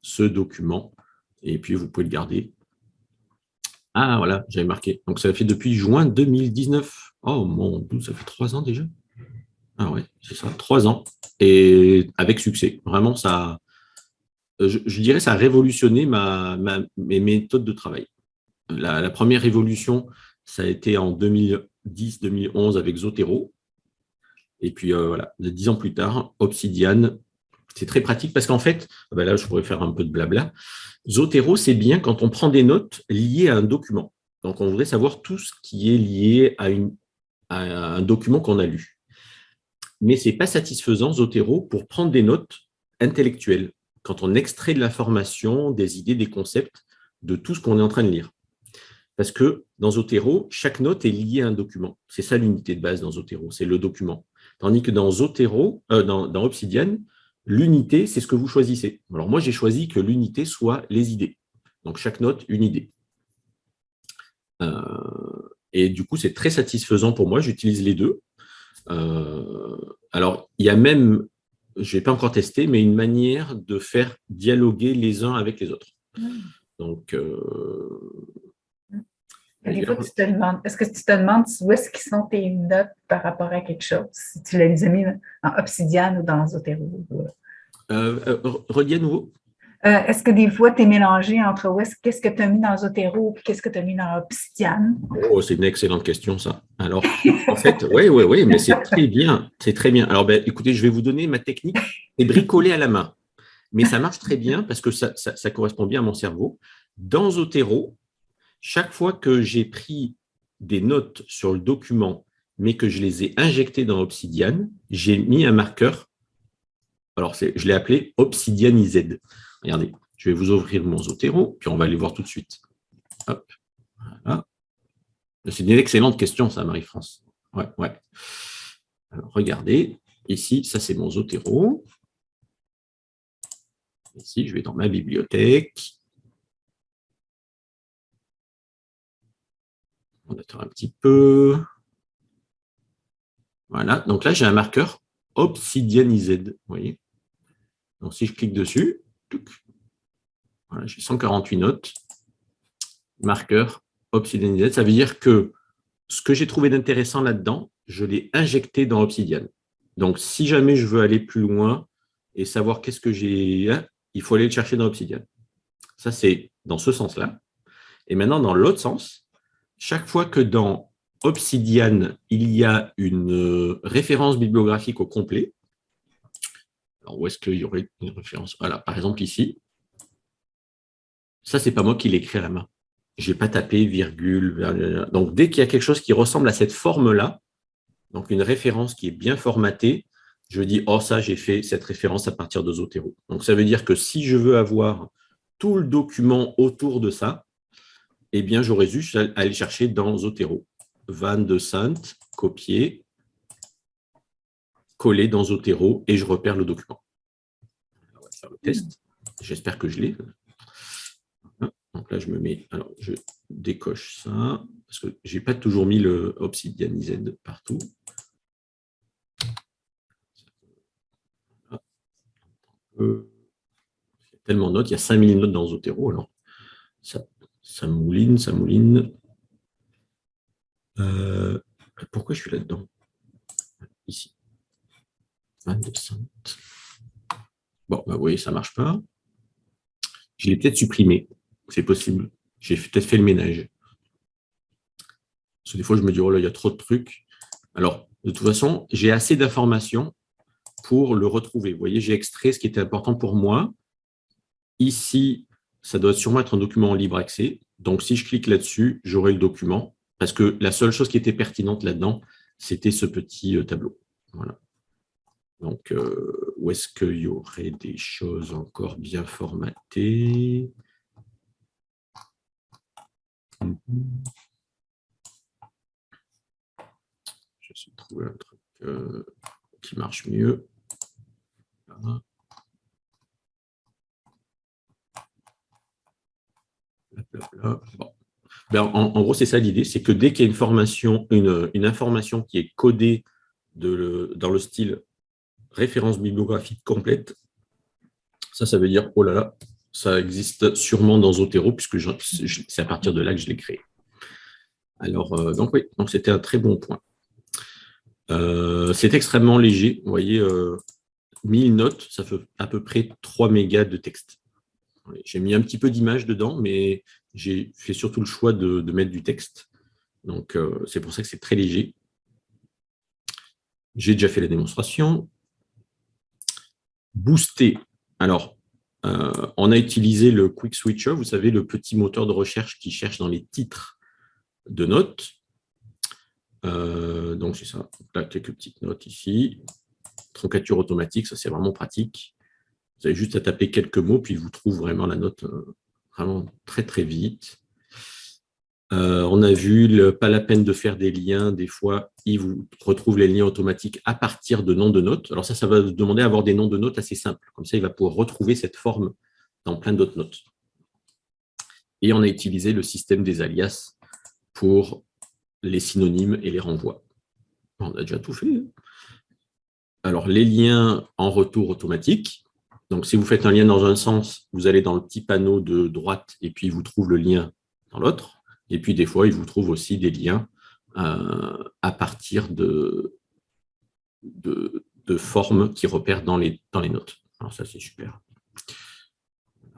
ce document et puis vous pouvez le garder. Ah, voilà, j'avais marqué. Donc, ça fait depuis juin 2019. Oh mon Dieu, ça fait trois ans déjà ah ouais, c'est ça, trois ans. Et avec succès. Vraiment, ça, je, dirais ça a révolutionné mes méthodes de travail. La, première révolution, ça a été en 2010-2011 avec Zotero. Et puis euh, voilà, dix ans plus tard, Obsidian. C'est très pratique parce qu'en fait, ah ben là, je pourrais faire un peu de blabla. Zotero, c'est bien quand on prend des notes liées à un document. Donc, on voudrait savoir tout ce qui est lié à un document qu'on a lu mais ce n'est pas satisfaisant, Zotero, pour prendre des notes intellectuelles, quand on extrait de l'information, des idées, des concepts, de tout ce qu'on est en train de lire. Parce que dans Zotero, chaque note est liée à un document. C'est ça l'unité de base dans Zotero, c'est le document. Tandis que dans Zotero, euh, dans, Obsidian, l'unité, c'est ce que vous choisissez. Alors moi, j'ai choisi que l'unité soit les idées. Donc chaque note, une idée. Euh, et du coup, c'est très satisfaisant pour moi. J'utilise les deux. Euh, alors, il y a même, je n'ai pas encore testé, mais une manière de faire dialoguer les uns avec les autres. Hmm. Donc, euh, des fois, tu te demandes, est-ce que tu te demandes où est-ce qu'ils sont tes notes par rapport à quelque chose, si tu les as mis en Obsidian ou dans Zotero? Euh, euh, redis à nouveau. Euh, est-ce que des fois, tu es mélangé entre qu'est-ce que tu as mis dans Zotero et qu'est-ce que tu as mis dans Obsidian? Oh, c'est une excellente question, ça. Alors, en fait, (laughs) oui, oui, oui, mais c'est très bien. C'est très bien. Alors, ben, écoutez, je vais vous donner ma technique. C'est bricoler à la main. Mais ça marche très bien parce que ça, ça correspond bien à mon cerveau. Dans Zotero, chaque fois que j'ai pris des notes sur le document, mais que je les ai injectées dans Obsidian, j'ai mis un marqueur. Alors, je l'ai appelé Obsidian IZ. Regardez, je vais vous ouvrir mon Zotero, puis on va aller voir tout de suite. C'est une excellente question, ça, Marie-France. Ouais, ouais. regardez, ici, ça, c'est mon Zotero. Ici, je vais dans ma bibliothèque. On attend un petit peu. Voilà, donc là, j'ai un marqueur obsidianisé. Vous voyez Donc, si je clique dessus, j'ai 148 notes. Marqueur Obsidian Ça veut dire que ce que j'ai trouvé d'intéressant là-dedans, je l'ai injecté dans Obsidian. Donc, si jamais je veux aller plus loin et savoir qu'est-ce que j'ai, hein, il faut aller le chercher dans Obsidian. Ça, c'est dans ce sens-là. Et maintenant, dans l'autre sens, chaque fois que dans Obsidian, il y a une euh, référence bibliographique au complet, alors, où est-ce qu'il y aurait une référence? Voilà, par exemple ici. Ça, ce n'est pas moi qui l'ai écrit à la main. Je n'ai pas tapé virgule. Donc, dès qu'il y a quelque chose qui ressemble à cette forme-là, donc une référence qui est bien formatée, je dis, oh, ça, j'ai fait cette référence à partir de Zotero. Donc, ça veut dire que si je veux avoir tout le document autour de ça, eh bien, j'aurais juste à aller chercher dans Zotero. Van de Sainte, copier, coller dans Zotero et je repère le document. On va faire le test. J'espère que je l'ai. Donc là, je me mets, alors je décoche ça, parce que je n'ai pas toujours mis le Obsidian IZ partout. Il y a tellement de notes, il y a 5000 notes dans Zotero, alors ça, ça mouline, ça mouline. Euh, pourquoi je suis là-dedans? Ici. Bon, bah, vous voyez, ça ne marche pas. Je l'ai peut-être supprimé. C'est possible. J'ai peut-être fait le ménage. Parce que des fois, je me dis, oh là, il y a trop de trucs. Alors, de toute façon, j'ai assez d'informations pour le retrouver. Vous voyez, j'ai extrait ce qui était important pour moi. Ici, ça doit sûrement être un document en libre accès. Donc, si je clique là-dessus, j'aurai le document. Parce que la seule chose qui était pertinente là-dedans, c'était ce petit euh, tableau. Voilà. Donc, euh, où est-ce qu'il y aurait des choses encore bien formatées? Je vais trouver un truc euh, qui marche mieux. Ben, en, gros, c'est ça l'idée, c'est que dès qu'il y a une, formation, une, information qui est codée dans le style référence bibliographique complète, ça, ça veut dire, oh là là, ça existe sûrement dans Zotero, puisque c'est à partir de là que je l'ai créé. Alors, euh, donc oui, donc c'était un très bon point. Euh, c'est extrêmement léger, vous voyez, 1000 euh, notes, ça fait à peu près 3 mégas de texte. J'ai mis un petit peu d'image dedans, mais j'ai fait surtout le choix de, mettre du texte. Donc, c'est pour ça que c'est très léger. J'ai déjà fait la démonstration. Booster. Alors, euh, on a utilisé le Quick Switcher, vous savez, le petit moteur de recherche qui cherche dans les titres de notes. Euh, donc, c'est ça. Là, quelques petites notes ici. Troncature automatique, ça c'est vraiment pratique. Vous avez juste à taper quelques mots, puis vous trouve vraiment la note euh, vraiment très très vite. Euh, on a vu, pas la peine de faire des liens. Des fois, il vous retrouve les liens automatiques à partir de noms de notes. Alors ça, ça va demander à avoir des noms de notes assez simples. Comme ça, il va pouvoir retrouver cette forme dans plein d'autres notes. Et on a utilisé le système des alias pour les synonymes et les renvois. On a déjà tout fait. Hein. Alors, les liens en retour automatique. Donc, si vous faites un lien dans un sens, vous allez dans le petit panneau de droite et puis il vous trouve le lien dans l'autre. Et puis, des fois, il vous trouve aussi des liens euh, à partir de, de, formes qui repèrent dans les, dans les notes. Alors ça, c'est super.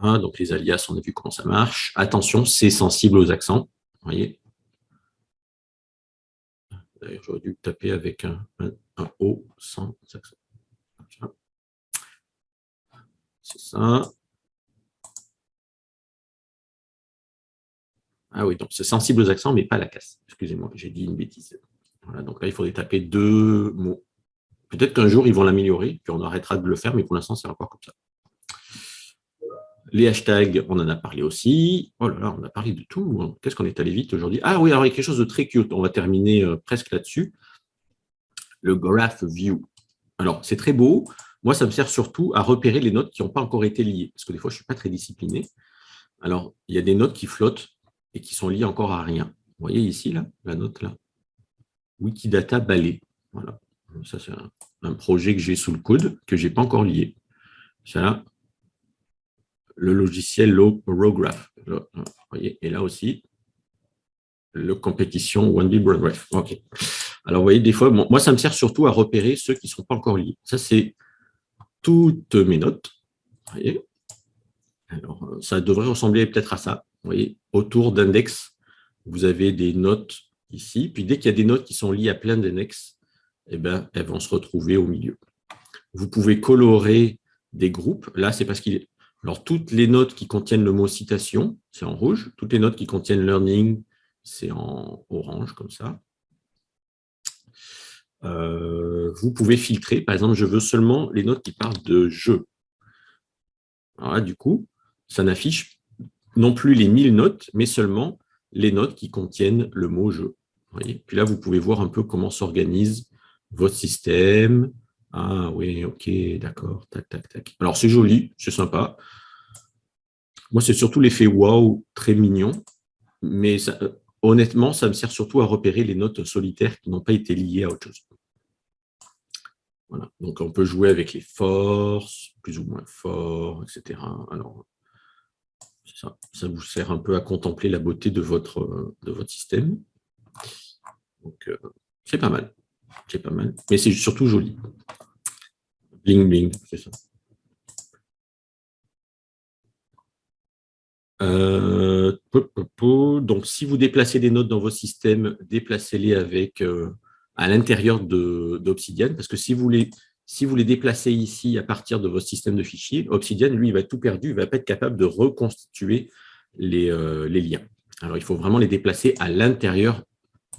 donc, les alias, on a vu comment ça marche. Attention, c'est sensible aux accents. voyez D'ailleurs, j'aurais dû taper avec un, un, O sans accent. C'est ça. Ah oui, donc c'est sensible aux accents, mais pas à la casse. Excusez-moi, j'ai dit une bêtise. Voilà, donc là, il faudrait taper deux mots. Peut-être qu'un jour, ils vont l'améliorer, puis on arrêtera de le faire, mais pour l'instant, c'est encore comme ça. Les hashtags, on en a parlé aussi. Oh là là, on a parlé de tout. Hein. Qu'est-ce qu'on est allé vite aujourd'hui? Ah oui, alors il y a quelque chose de très cute. On va terminer euh, presque là-dessus. Le Graph View. Alors, c'est très beau. Moi, ça me sert surtout à repérer les notes qui n'ont pas encore été liées, parce que des fois, je ne suis pas très discipliné. Alors, il y a des notes qui flottent et qui sont liés encore à rien. Vous voyez ici, là, la note là Wikidata balai. Voilà. Ça, c'est un, projet que j'ai sous le coude, que je n'ai pas encore lié. Ça, le logiciel Rograph. voyez, et là aussi, le compétition OneBee Graph. OK. Alors, vous voyez, des fois, moi, ça me sert surtout à repérer ceux qui ne sont pas encore liés. Ça, c'est toutes mes notes. Vous voyez Alors, ça devrait ressembler peut-être à ça. Autour d'index, vous avez des notes ici. Puis dès qu'il y a des notes qui sont liées à plein d'index, eh ben, elles vont se retrouver au milieu. Vous pouvez colorer des groupes. Là, c'est parce qu'il. Alors, toutes les notes qui contiennent le mot citation, c'est en rouge. Toutes les notes qui contiennent learning, c'est en orange, comme ça. Euh, vous pouvez filtrer. Par exemple, je veux seulement les notes qui parlent de jeu. Alors du coup, ça n'affiche non plus les 1000 notes, mais seulement les notes qui contiennent le mot « jeu ». Puis là, vous pouvez voir un peu comment s'organise votre système. Ah oui, ok, d'accord, tac, tac, tac. Alors, c'est joli, c'est sympa. Moi, c'est surtout l'effet « wow », très mignon. Mais honnêtement, ça me sert surtout à repérer les notes solitaires qui n'ont pas été liées à autre chose. Voilà. Donc, on peut jouer avec les forces, plus ou moins forts, etc. Alors, ça, vous sert un peu à contempler la beauté de votre, de votre système. Donc, euh, c'est pas mal. C'est pas mal. Mais c'est surtout joli. Bling, bling, c'est ça. Euh, donc, si vous déplacez des notes dans vos systèmes, déplacez-les avec euh, à l'intérieur d'Obsidian, parce que si vous les si vous les déplacez ici à partir de votre système de fichiers, Obsidian, lui, il va tout perdu, il ne va pas être capable de reconstituer euh, les, liens. Alors, il faut vraiment les déplacer à l'intérieur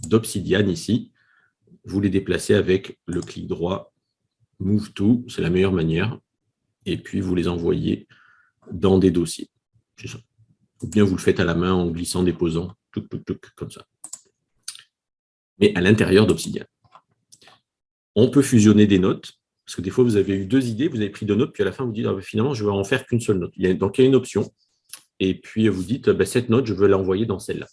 d'Obsidian ici. Vous les déplacez avec le clic droit, Move to, c'est la meilleure manière. Et puis, vous les envoyez dans des dossiers. Ou bien vous le faites à la main en glissant, déposant. comme ça. Mais à l'intérieur d'Obsidian. On peut fusionner des notes, parce que des fois, vous avez eu deux idées, vous avez pris deux notes, puis à la fin, vous dites, ah, ben, finalement, je vais en faire qu'une seule note. donc, il y a une option. Et puis, vous dites, ben, cette note, je veux l'envoyer dans celle-là.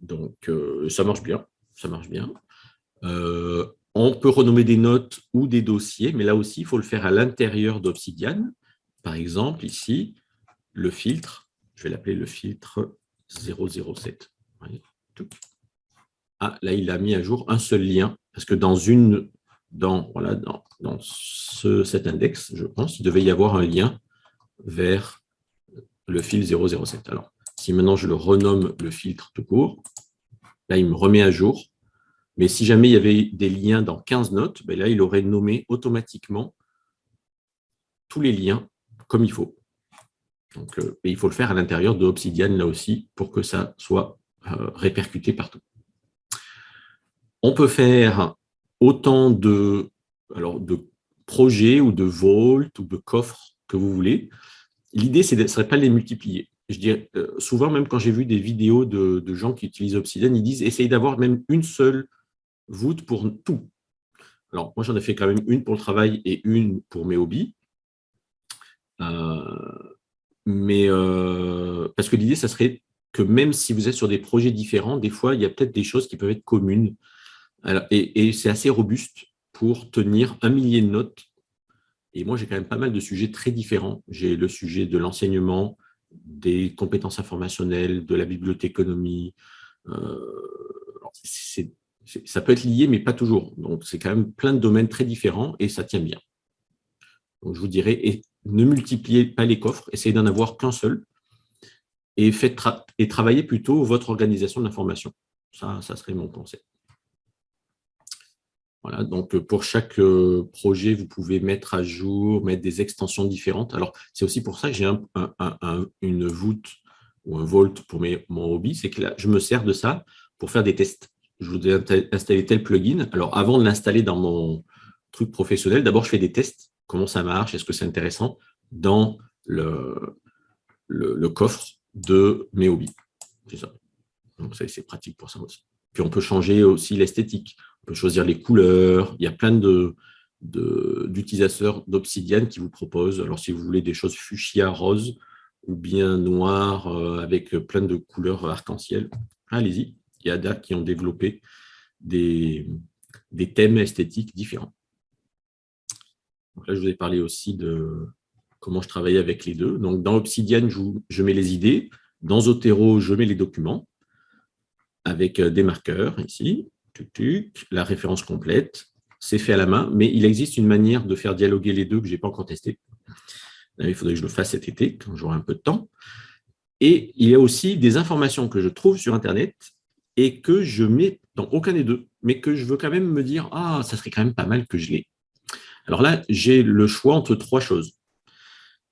Donc, euh, ça marche bien. Ça marche bien. Euh, on peut renommer des notes ou des dossiers, mais là aussi, il faut le faire à l'intérieur d'Obsidian. Par exemple, ici, le filtre, je vais l'appeler le filtre 007. Ah, là, il a mis à jour un seul lien, parce que dans une dans, voilà, dans, dans ce, cet index, je pense, il devait y avoir un lien vers le fil 007. Alors, si maintenant je le renomme le filtre tout court, là, il me remet à jour. Mais si jamais il y avait des liens dans 15 notes, ben là, il aurait nommé automatiquement tous les liens comme il faut. Donc, euh, et il faut le faire à l'intérieur de Obsidian, là aussi, pour que ça soit euh, répercuté partout. On peut faire autant de, alors, de projets ou de vault ou de coffres que vous voulez. L'idée, ce ne serait pas de les multiplier. Je dirais, euh, souvent, même quand j'ai vu des vidéos de, gens qui utilisent Obsidian, ils disent essayez d'avoir même une seule voûte pour tout. Alors, moi, j'en ai fait quand même une pour le travail et une pour mes hobbies. Euh, mais euh, parce que l'idée, ça serait que même si vous êtes sur des projets différents, des fois, il y a peut-être des choses qui peuvent être communes et, c'est assez robuste pour tenir un millier de notes. Et moi, j'ai quand même pas mal de sujets très différents. J'ai le sujet de l'enseignement, des compétences informationnelles, de la bibliothéconomie. Euh, ça peut être lié, mais pas toujours. Donc, c'est quand même plein de domaines très différents et ça tient bien. Donc, je vous dirais, ne multipliez pas les coffres, essayez d'en avoir qu'un seul et, faites et travaillez plutôt votre organisation de l'information. Ça, ça serait mon conseil. Voilà, donc euh, pour chaque euh, projet, vous pouvez mettre à jour, mettre des extensions différentes. Alors, c'est aussi pour ça que j'ai une voûte ou un vault pour mes, mon hobby, c'est que là, je me sers de ça pour faire des tests. Je voudrais installer tel plugin. Alors, avant de l'installer dans mon truc professionnel, d'abord, je fais des tests. Comment ça marche? Est-ce que c'est intéressant? Dans le, le, coffre de mes hobbies C'est ça. Donc, c'est pratique pour ça aussi. Puis, on peut changer aussi l'esthétique. On peut choisir les couleurs. Il y a plein d'utilisateurs d'Obsidian qui vous proposent, alors si vous voulez des choses fuchsia rose ou bien noir euh, avec plein de couleurs arc-en-ciel, allez-y. Il y a d'autres qui ont développé des, thèmes esthétiques différents. là, je vous ai parlé aussi de comment je travaillais avec les deux. Donc, dans Obsidian, je, je mets les idées. Dans Zotero, je mets les documents avec euh, des marqueurs ici la référence complète, c'est fait à la main, mais il existe une manière de faire dialoguer les deux que je n'ai pas encore testé. Il faudrait que je le fasse cet été, quand j'aurai un peu de temps. Et il y a aussi des informations que je trouve sur Internet et que je mets dans aucun des deux, mais que je veux quand même me dire « Ah, ça serait quand même pas mal que je l'ai ». Alors là, j'ai le choix entre trois choses.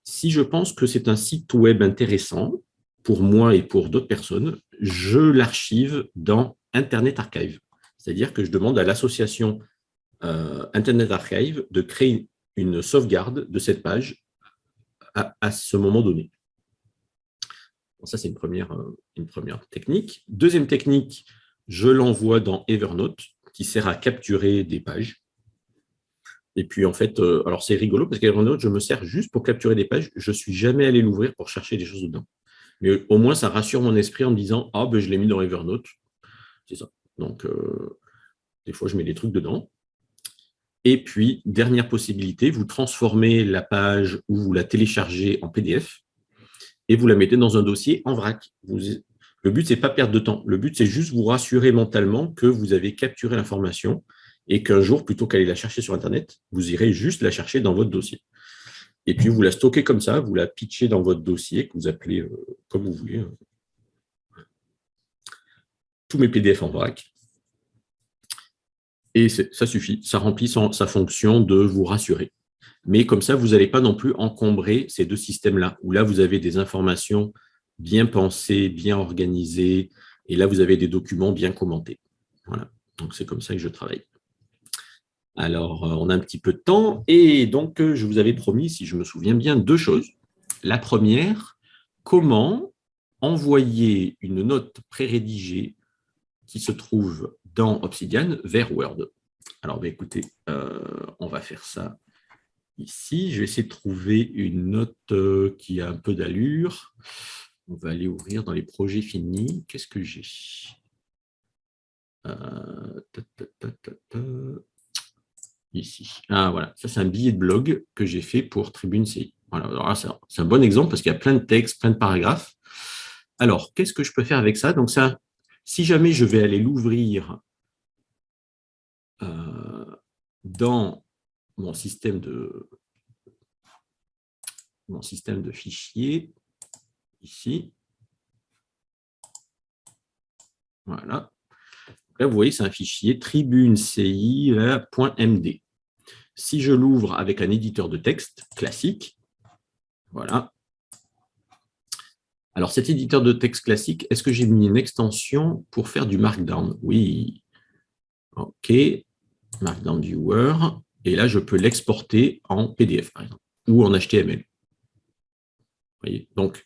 Si je pense que c'est un site web intéressant, pour moi et pour d'autres personnes, je l'archive dans Internet Archive. C'est-à-dire que je demande à l'association euh, Internet Archive de créer une sauvegarde de cette page à, ce moment donné. ça, c'est une première, euh, une première technique. Deuxième technique, je l'envoie dans Evernote, qui sert à capturer des pages. Et puis, en fait, euh, alors c'est rigolo, parce qu'Evernote, je me sers juste pour capturer des pages. Je ne suis jamais allé l'ouvrir pour chercher des choses dedans. Mais au moins, ça rassure mon esprit en me disant « Ah, ben, je l'ai mis dans Evernote. » C'est ça. Donc, euh, des fois, je mets des trucs dedans. Et puis, dernière possibilité, vous transformez la page ou vous la téléchargez en PDF et vous la mettez dans un dossier en vrac. le but, ce n'est pas perdre de temps. Le but, c'est juste vous rassurer mentalement que vous avez capturé l'information et qu'un jour, plutôt qu'aller la chercher sur Internet, vous irez juste la chercher dans votre dossier. Et puis, vous la stockez comme ça, vous la pitchez dans votre dossier, que vous appelez euh, comme vous voulez. Tous mes PDF en vrac. Et ça suffit, ça remplit sa fonction de vous rassurer. Mais comme ça, vous n'allez pas non plus encombrer ces deux systèmes-là, où là, vous avez des informations bien pensées, bien organisées, et là, vous avez des documents bien commentés. Voilà, donc c'est comme ça que je travaille. Alors, euh, on a un petit peu de temps, et donc, euh, je vous avais promis, si je me souviens bien, deux choses. La première, comment envoyer une note pré-rédigée qui se trouve dans Obsidian vers Word. Alors, bah, écoutez, euh, on va faire ça ici. Je vais essayer de trouver une note euh, qui a un peu d'allure. On va aller ouvrir dans les projets finis. Qu'est-ce que j'ai? Euh, Ici. Ah, voilà. Ça, c'est un billet de blog que j'ai fait pour Tribune CI. Voilà. C'est un bon exemple parce qu'il y a plein de textes, plein de paragraphes. Alors, qu'est-ce que je peux faire avec ça? Donc, ça, si jamais je vais aller l'ouvrir euh, dans mon système de mon système de fichiers, ici. Voilà. Là, vous voyez, c'est un fichier tribuneCI.md. Si je l'ouvre avec un éditeur de texte classique, voilà. Alors, cet éditeur de texte classique, est-ce que j'ai mis une extension pour faire du Markdown? Oui. OK. Markdown Viewer. Et là, je peux l'exporter en PDF, par exemple, ou en HTML. Voyez? Donc,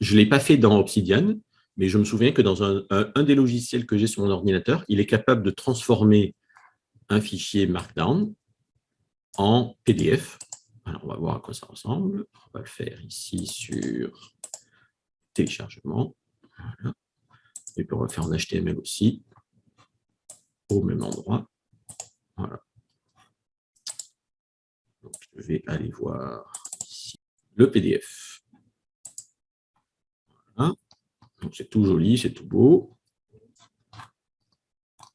je ne l'ai pas fait dans Obsidian, mais je me souviens que dans un, des logiciels que j'ai sur mon ordinateur, il est capable de transformer un fichier Markdown en PDF. Alors, on va voir à quoi ça ressemble. On va le faire ici sur téléchargement. Et puis, on va faire en HTML aussi, au même endroit. Voilà. je vais aller voir ici le PDF. c'est tout joli, c'est tout beau.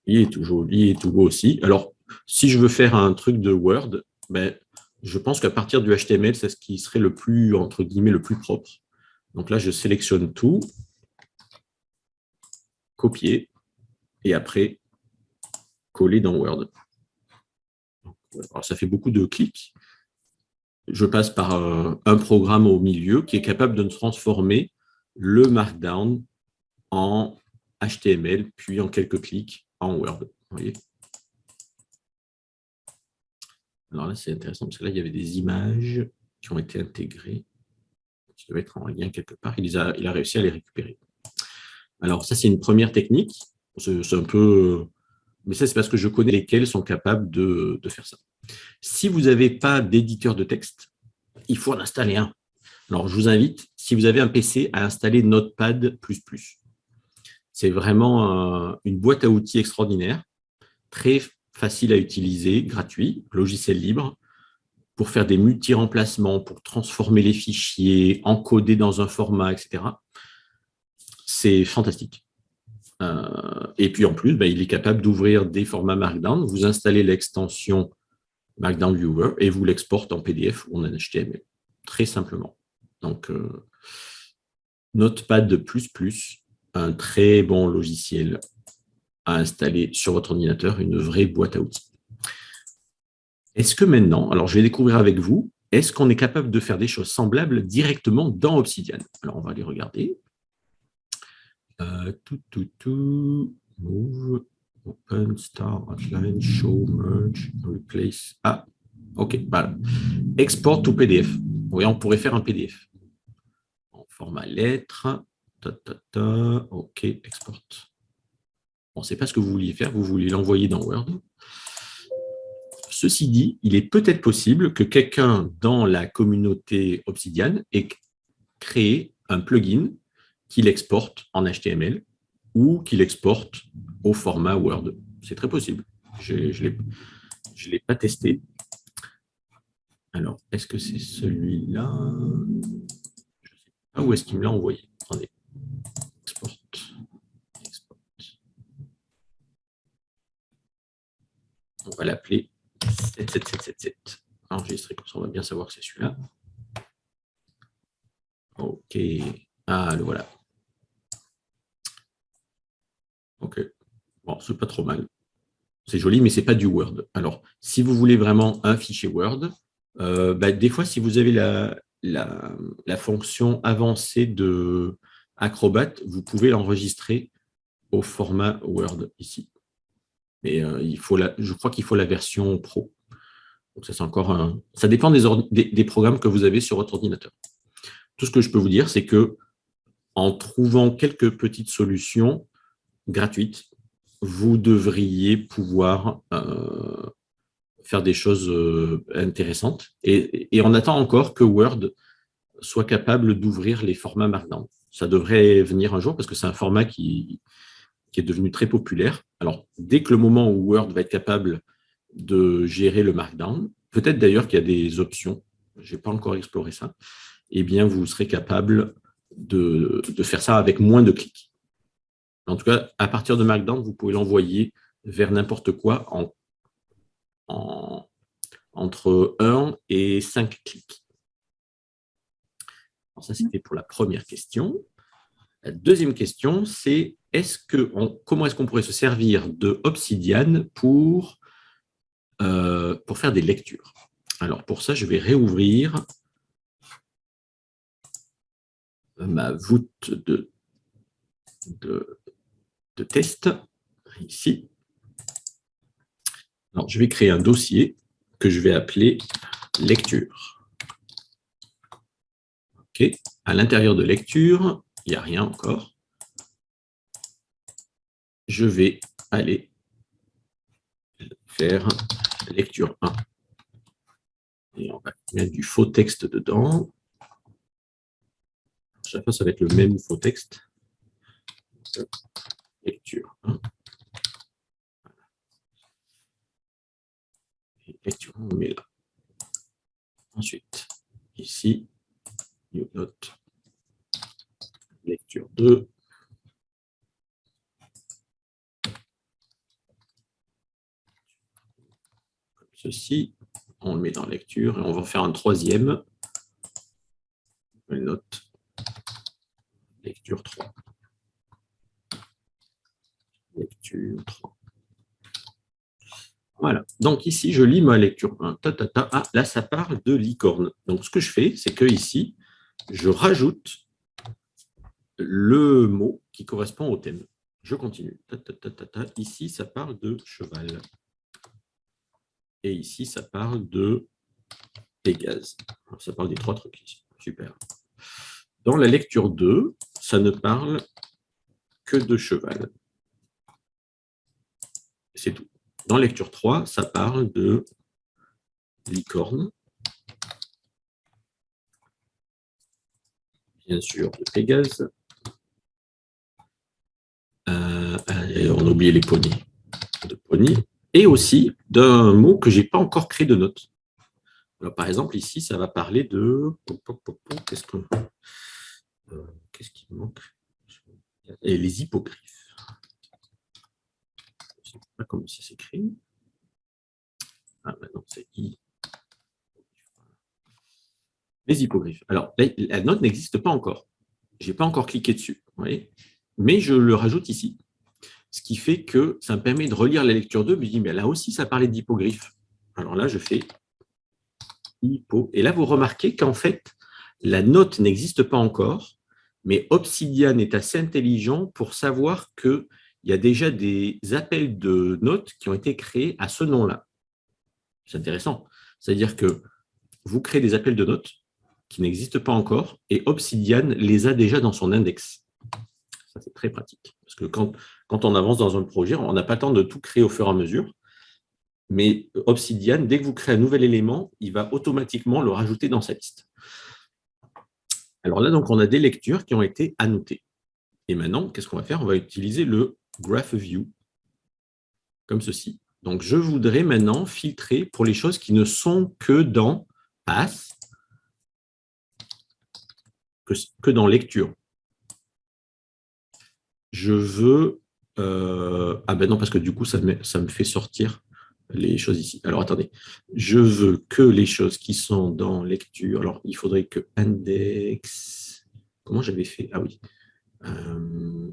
Il est tout joli et tout beau aussi. Alors, si je veux faire un truc de Word, ben, je pense qu'à partir du HTML, c'est ce qui serait le plus, entre guillemets, le plus propre. Donc là, je sélectionne tout, copier, et après, coller dans Word. Alors, ça fait beaucoup de clics. Je passe par un, un programme au milieu qui est capable de transformer le Markdown en HTML, puis en quelques clics en Word. voyez? Alors là, c'est intéressant parce que là, il y avait des images qui ont été intégrées, qui doivent être en lien quelque part. Il, a, réussi à les récupérer. Alors ça, c'est une première technique. C'est un peu... Mais ça, c'est parce que je connais lesquels sont capables de, faire ça. Si vous n'avez pas d'éditeur de texte, il faut en installer un. Alors, je vous invite, si vous avez un PC, à installer Notepad++. C'est vraiment une boîte à outils extraordinaire, très facile à utiliser, gratuit, logiciel libre, pour faire des multi-remplacements, pour transformer les fichiers, encoder dans un format, etc. C'est fantastique. Euh, et puis en plus, ben, il est capable d'ouvrir des formats Markdown. Vous installez l'extension Markdown Viewer et vous l'exportez en PDF ou en HTML, très simplement. Donc, euh, Notepad++, un très bon logiciel à installer sur votre ordinateur, une vraie boîte à outils. Est-ce que maintenant, alors je vais découvrir avec vous, est-ce qu'on est capable de faire des choses semblables directement dans Obsidian? Alors, on va aller regarder. Euh, tout, tout, tout, move, open, start, outline, show, merge, replace. Ah, ok, voilà. Export to PDF. Oui, on pourrait faire un PDF format lettre. OK, export. Bon, ce n'est pas ce que vous vouliez faire, vous vouliez l'envoyer dans Word. Ceci dit, il est peut-être possible que quelqu'un dans la communauté Obsidian ait créé un plugin qui l'exporte en HTML ou qui l'exporte au format Word. C'est très possible. Je ne l'ai pas testé. Alors, est-ce que c'est celui-là? Où est-ce qu'il me l'a envoyé Attendez. Export. Export. On va l'appeler 77777. Enregistré, comme ça on va bien savoir que c'est celui-là. OK. Ah, le voilà. OK. Bon, c'est pas trop mal. C'est joli, mais ce n'est pas du Word. Alors, si vous voulez vraiment un fichier Word, euh, bah, des fois, si vous avez la, la, fonction avancée de Acrobat, vous pouvez l'enregistrer au format Word ici. Mais euh, il faut la, je crois qu'il faut la version Pro. Donc ça, c'est encore un, ça dépend des, programmes que vous avez sur votre ordinateur. Tout ce que je peux vous dire, c'est que en trouvant quelques petites solutions gratuites, vous devriez pouvoir euh, faire des choses euh, intéressantes. Et, on attend encore que Word soit capable d'ouvrir les formats Markdown. Ça devrait venir un jour parce que c'est un format qui est devenu très populaire. Alors, dès que le moment où Word va être capable de gérer le Markdown, peut-être d'ailleurs qu'il y a des options, je n'ai pas encore exploré ça, eh bien, vous serez capable de, faire ça avec moins de clics. En tout cas, à partir de Markdown, vous pouvez l'envoyer vers n'importe quoi en, entre 1 et 5 clics. ça, c'était pour la première question. La deuxième question, c'est est-ce que comment est-ce qu'on pourrait se servir de Obsidian pour, euh, pour faire des lectures Alors, pour ça, je vais réouvrir ma voûte de, de, test, ici. Alors, je vais créer un dossier que je vais appeler lecture. OK. À l'intérieur de lecture, il n'y a rien encore. Je vais aller faire lecture 1. Et on va mettre du faux texte dedans chaque fois, ça va être le même faux texte. Lecture lecture on met là. Ensuite, ici, new note, lecture 2. Ceci, on le met dans lecture et on va faire un troisième. Note Lecture 3. Lecture 3. Voilà. Donc ici, je lis ma lecture 1. Ah, là, ça parle de licorne. Donc ce que je fais, c'est que ici, je rajoute le mot qui correspond au thème. Je continue. Ici, ça parle de cheval. Et ici, ça parle de Pégase. Ça parle des trois trucs ici. Super. Dans la lecture 2, ça ne parle que de cheval. C'est tout. Dans lecture 3, ça parle de licorne. Bien sûr, de Pégase. Euh, on a oublié les poneys. De pony. Et aussi d'un mot que je n'ai pas encore créé de note. par exemple, ici, ça va parler de... Qu'est-ce que... Euh, qu'est-ce manque? Et les hippogriffes. Je ne sais pas comment ça s'écrit. Ah, maintenant, c'est I. Les hippogriffes. Alors, la, note n'existe pas encore. Je n'ai pas encore cliqué dessus. mais je le rajoute ici. Ce qui fait que ça me permet de relire la lecture 2. Je me dis, mais là aussi, ça parlait d'hippogriffes. Alors là, je fais hippo. Et là, vous remarquez qu'en fait, la note n'existe pas encore, mais Obsidian est assez intelligent pour savoir qu'il y a déjà des appels de notes qui ont été créés à ce nom-là. C'est intéressant. C'est-à-dire que vous créez des appels de notes qui n'existent pas encore et Obsidian les a déjà dans son index. Ça, c'est très pratique. Parce que quand, on avance dans un projet, on n'a pas le temps de tout créer au fur et à mesure. Mais Obsidian, dès que vous créez un nouvel élément, il va automatiquement le rajouter dans sa liste. Alors là, on a des lectures qui ont été annotées. Et maintenant, qu'est-ce qu'on va faire? On va utiliser le Graph View, comme ceci. Donc, je voudrais maintenant filtrer pour les choses qui ne sont que dans Pass, que, dans Lecture. Je veux... Euh, ah ben non, parce que du coup, ça me fait sortir les choses ici. Alors, attendez. Je veux que les choses qui sont dans lecture. Alors, il faudrait que index... Comment j'avais fait? Ah oui. Euh,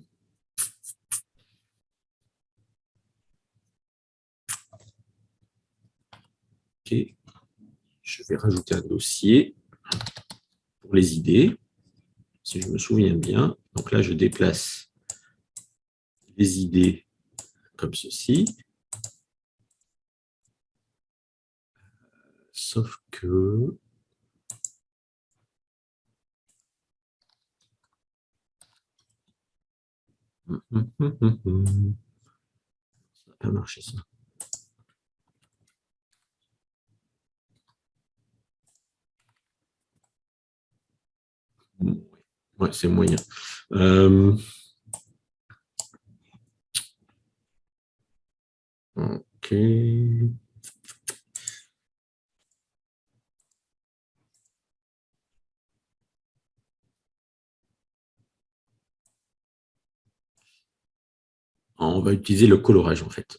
ok. Je vais rajouter un dossier pour les idées, si je me souviens bien. Donc là, je déplace les idées comme ceci. Sauf que... Ça n'a pas marché, ça. Ouais, c'est moyen. Euh, ok. On va utiliser le colorage, en fait.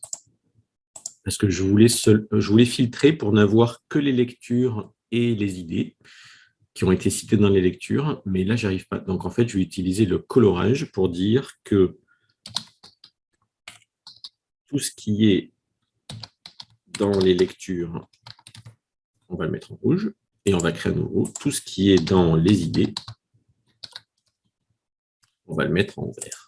Parce que je voulais, je voulais filtrer pour n'avoir que les lectures et les idées qui ont été citées dans les lectures, mais là, j'arrive pas. Donc, en fait, je vais utiliser le colorage pour dire que tout ce qui est dans les lectures, on va le mettre en rouge, et on va créer à nouveau tout ce qui est dans les idées, on va le mettre en vert.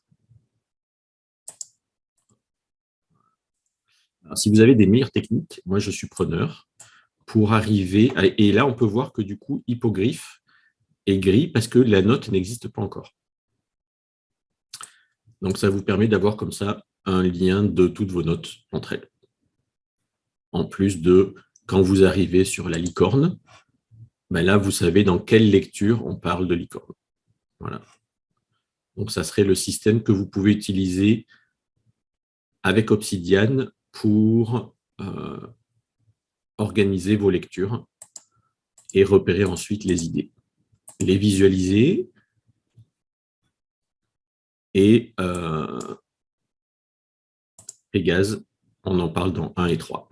si vous avez des meilleures techniques, moi je suis preneur pour arriver, et là on peut voir que du coup hippogriffe est gris parce que la note n'existe pas encore. Donc ça vous permet d'avoir comme ça un lien de toutes vos notes entre elles. En plus de, quand vous arrivez sur la licorne, ben là vous savez dans quelle lecture on parle de licorne. Voilà. Donc ça serait le système que vous pouvez utiliser avec Obsidian pour euh, organiser vos lectures et repérer ensuite les idées. Les visualiser et euh, Pégase, on en parle dans 1 et 3.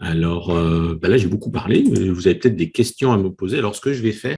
Alors, euh, ben là, j'ai beaucoup parlé. Vous avez peut-être des questions à me poser. Alors, ce que je vais faire,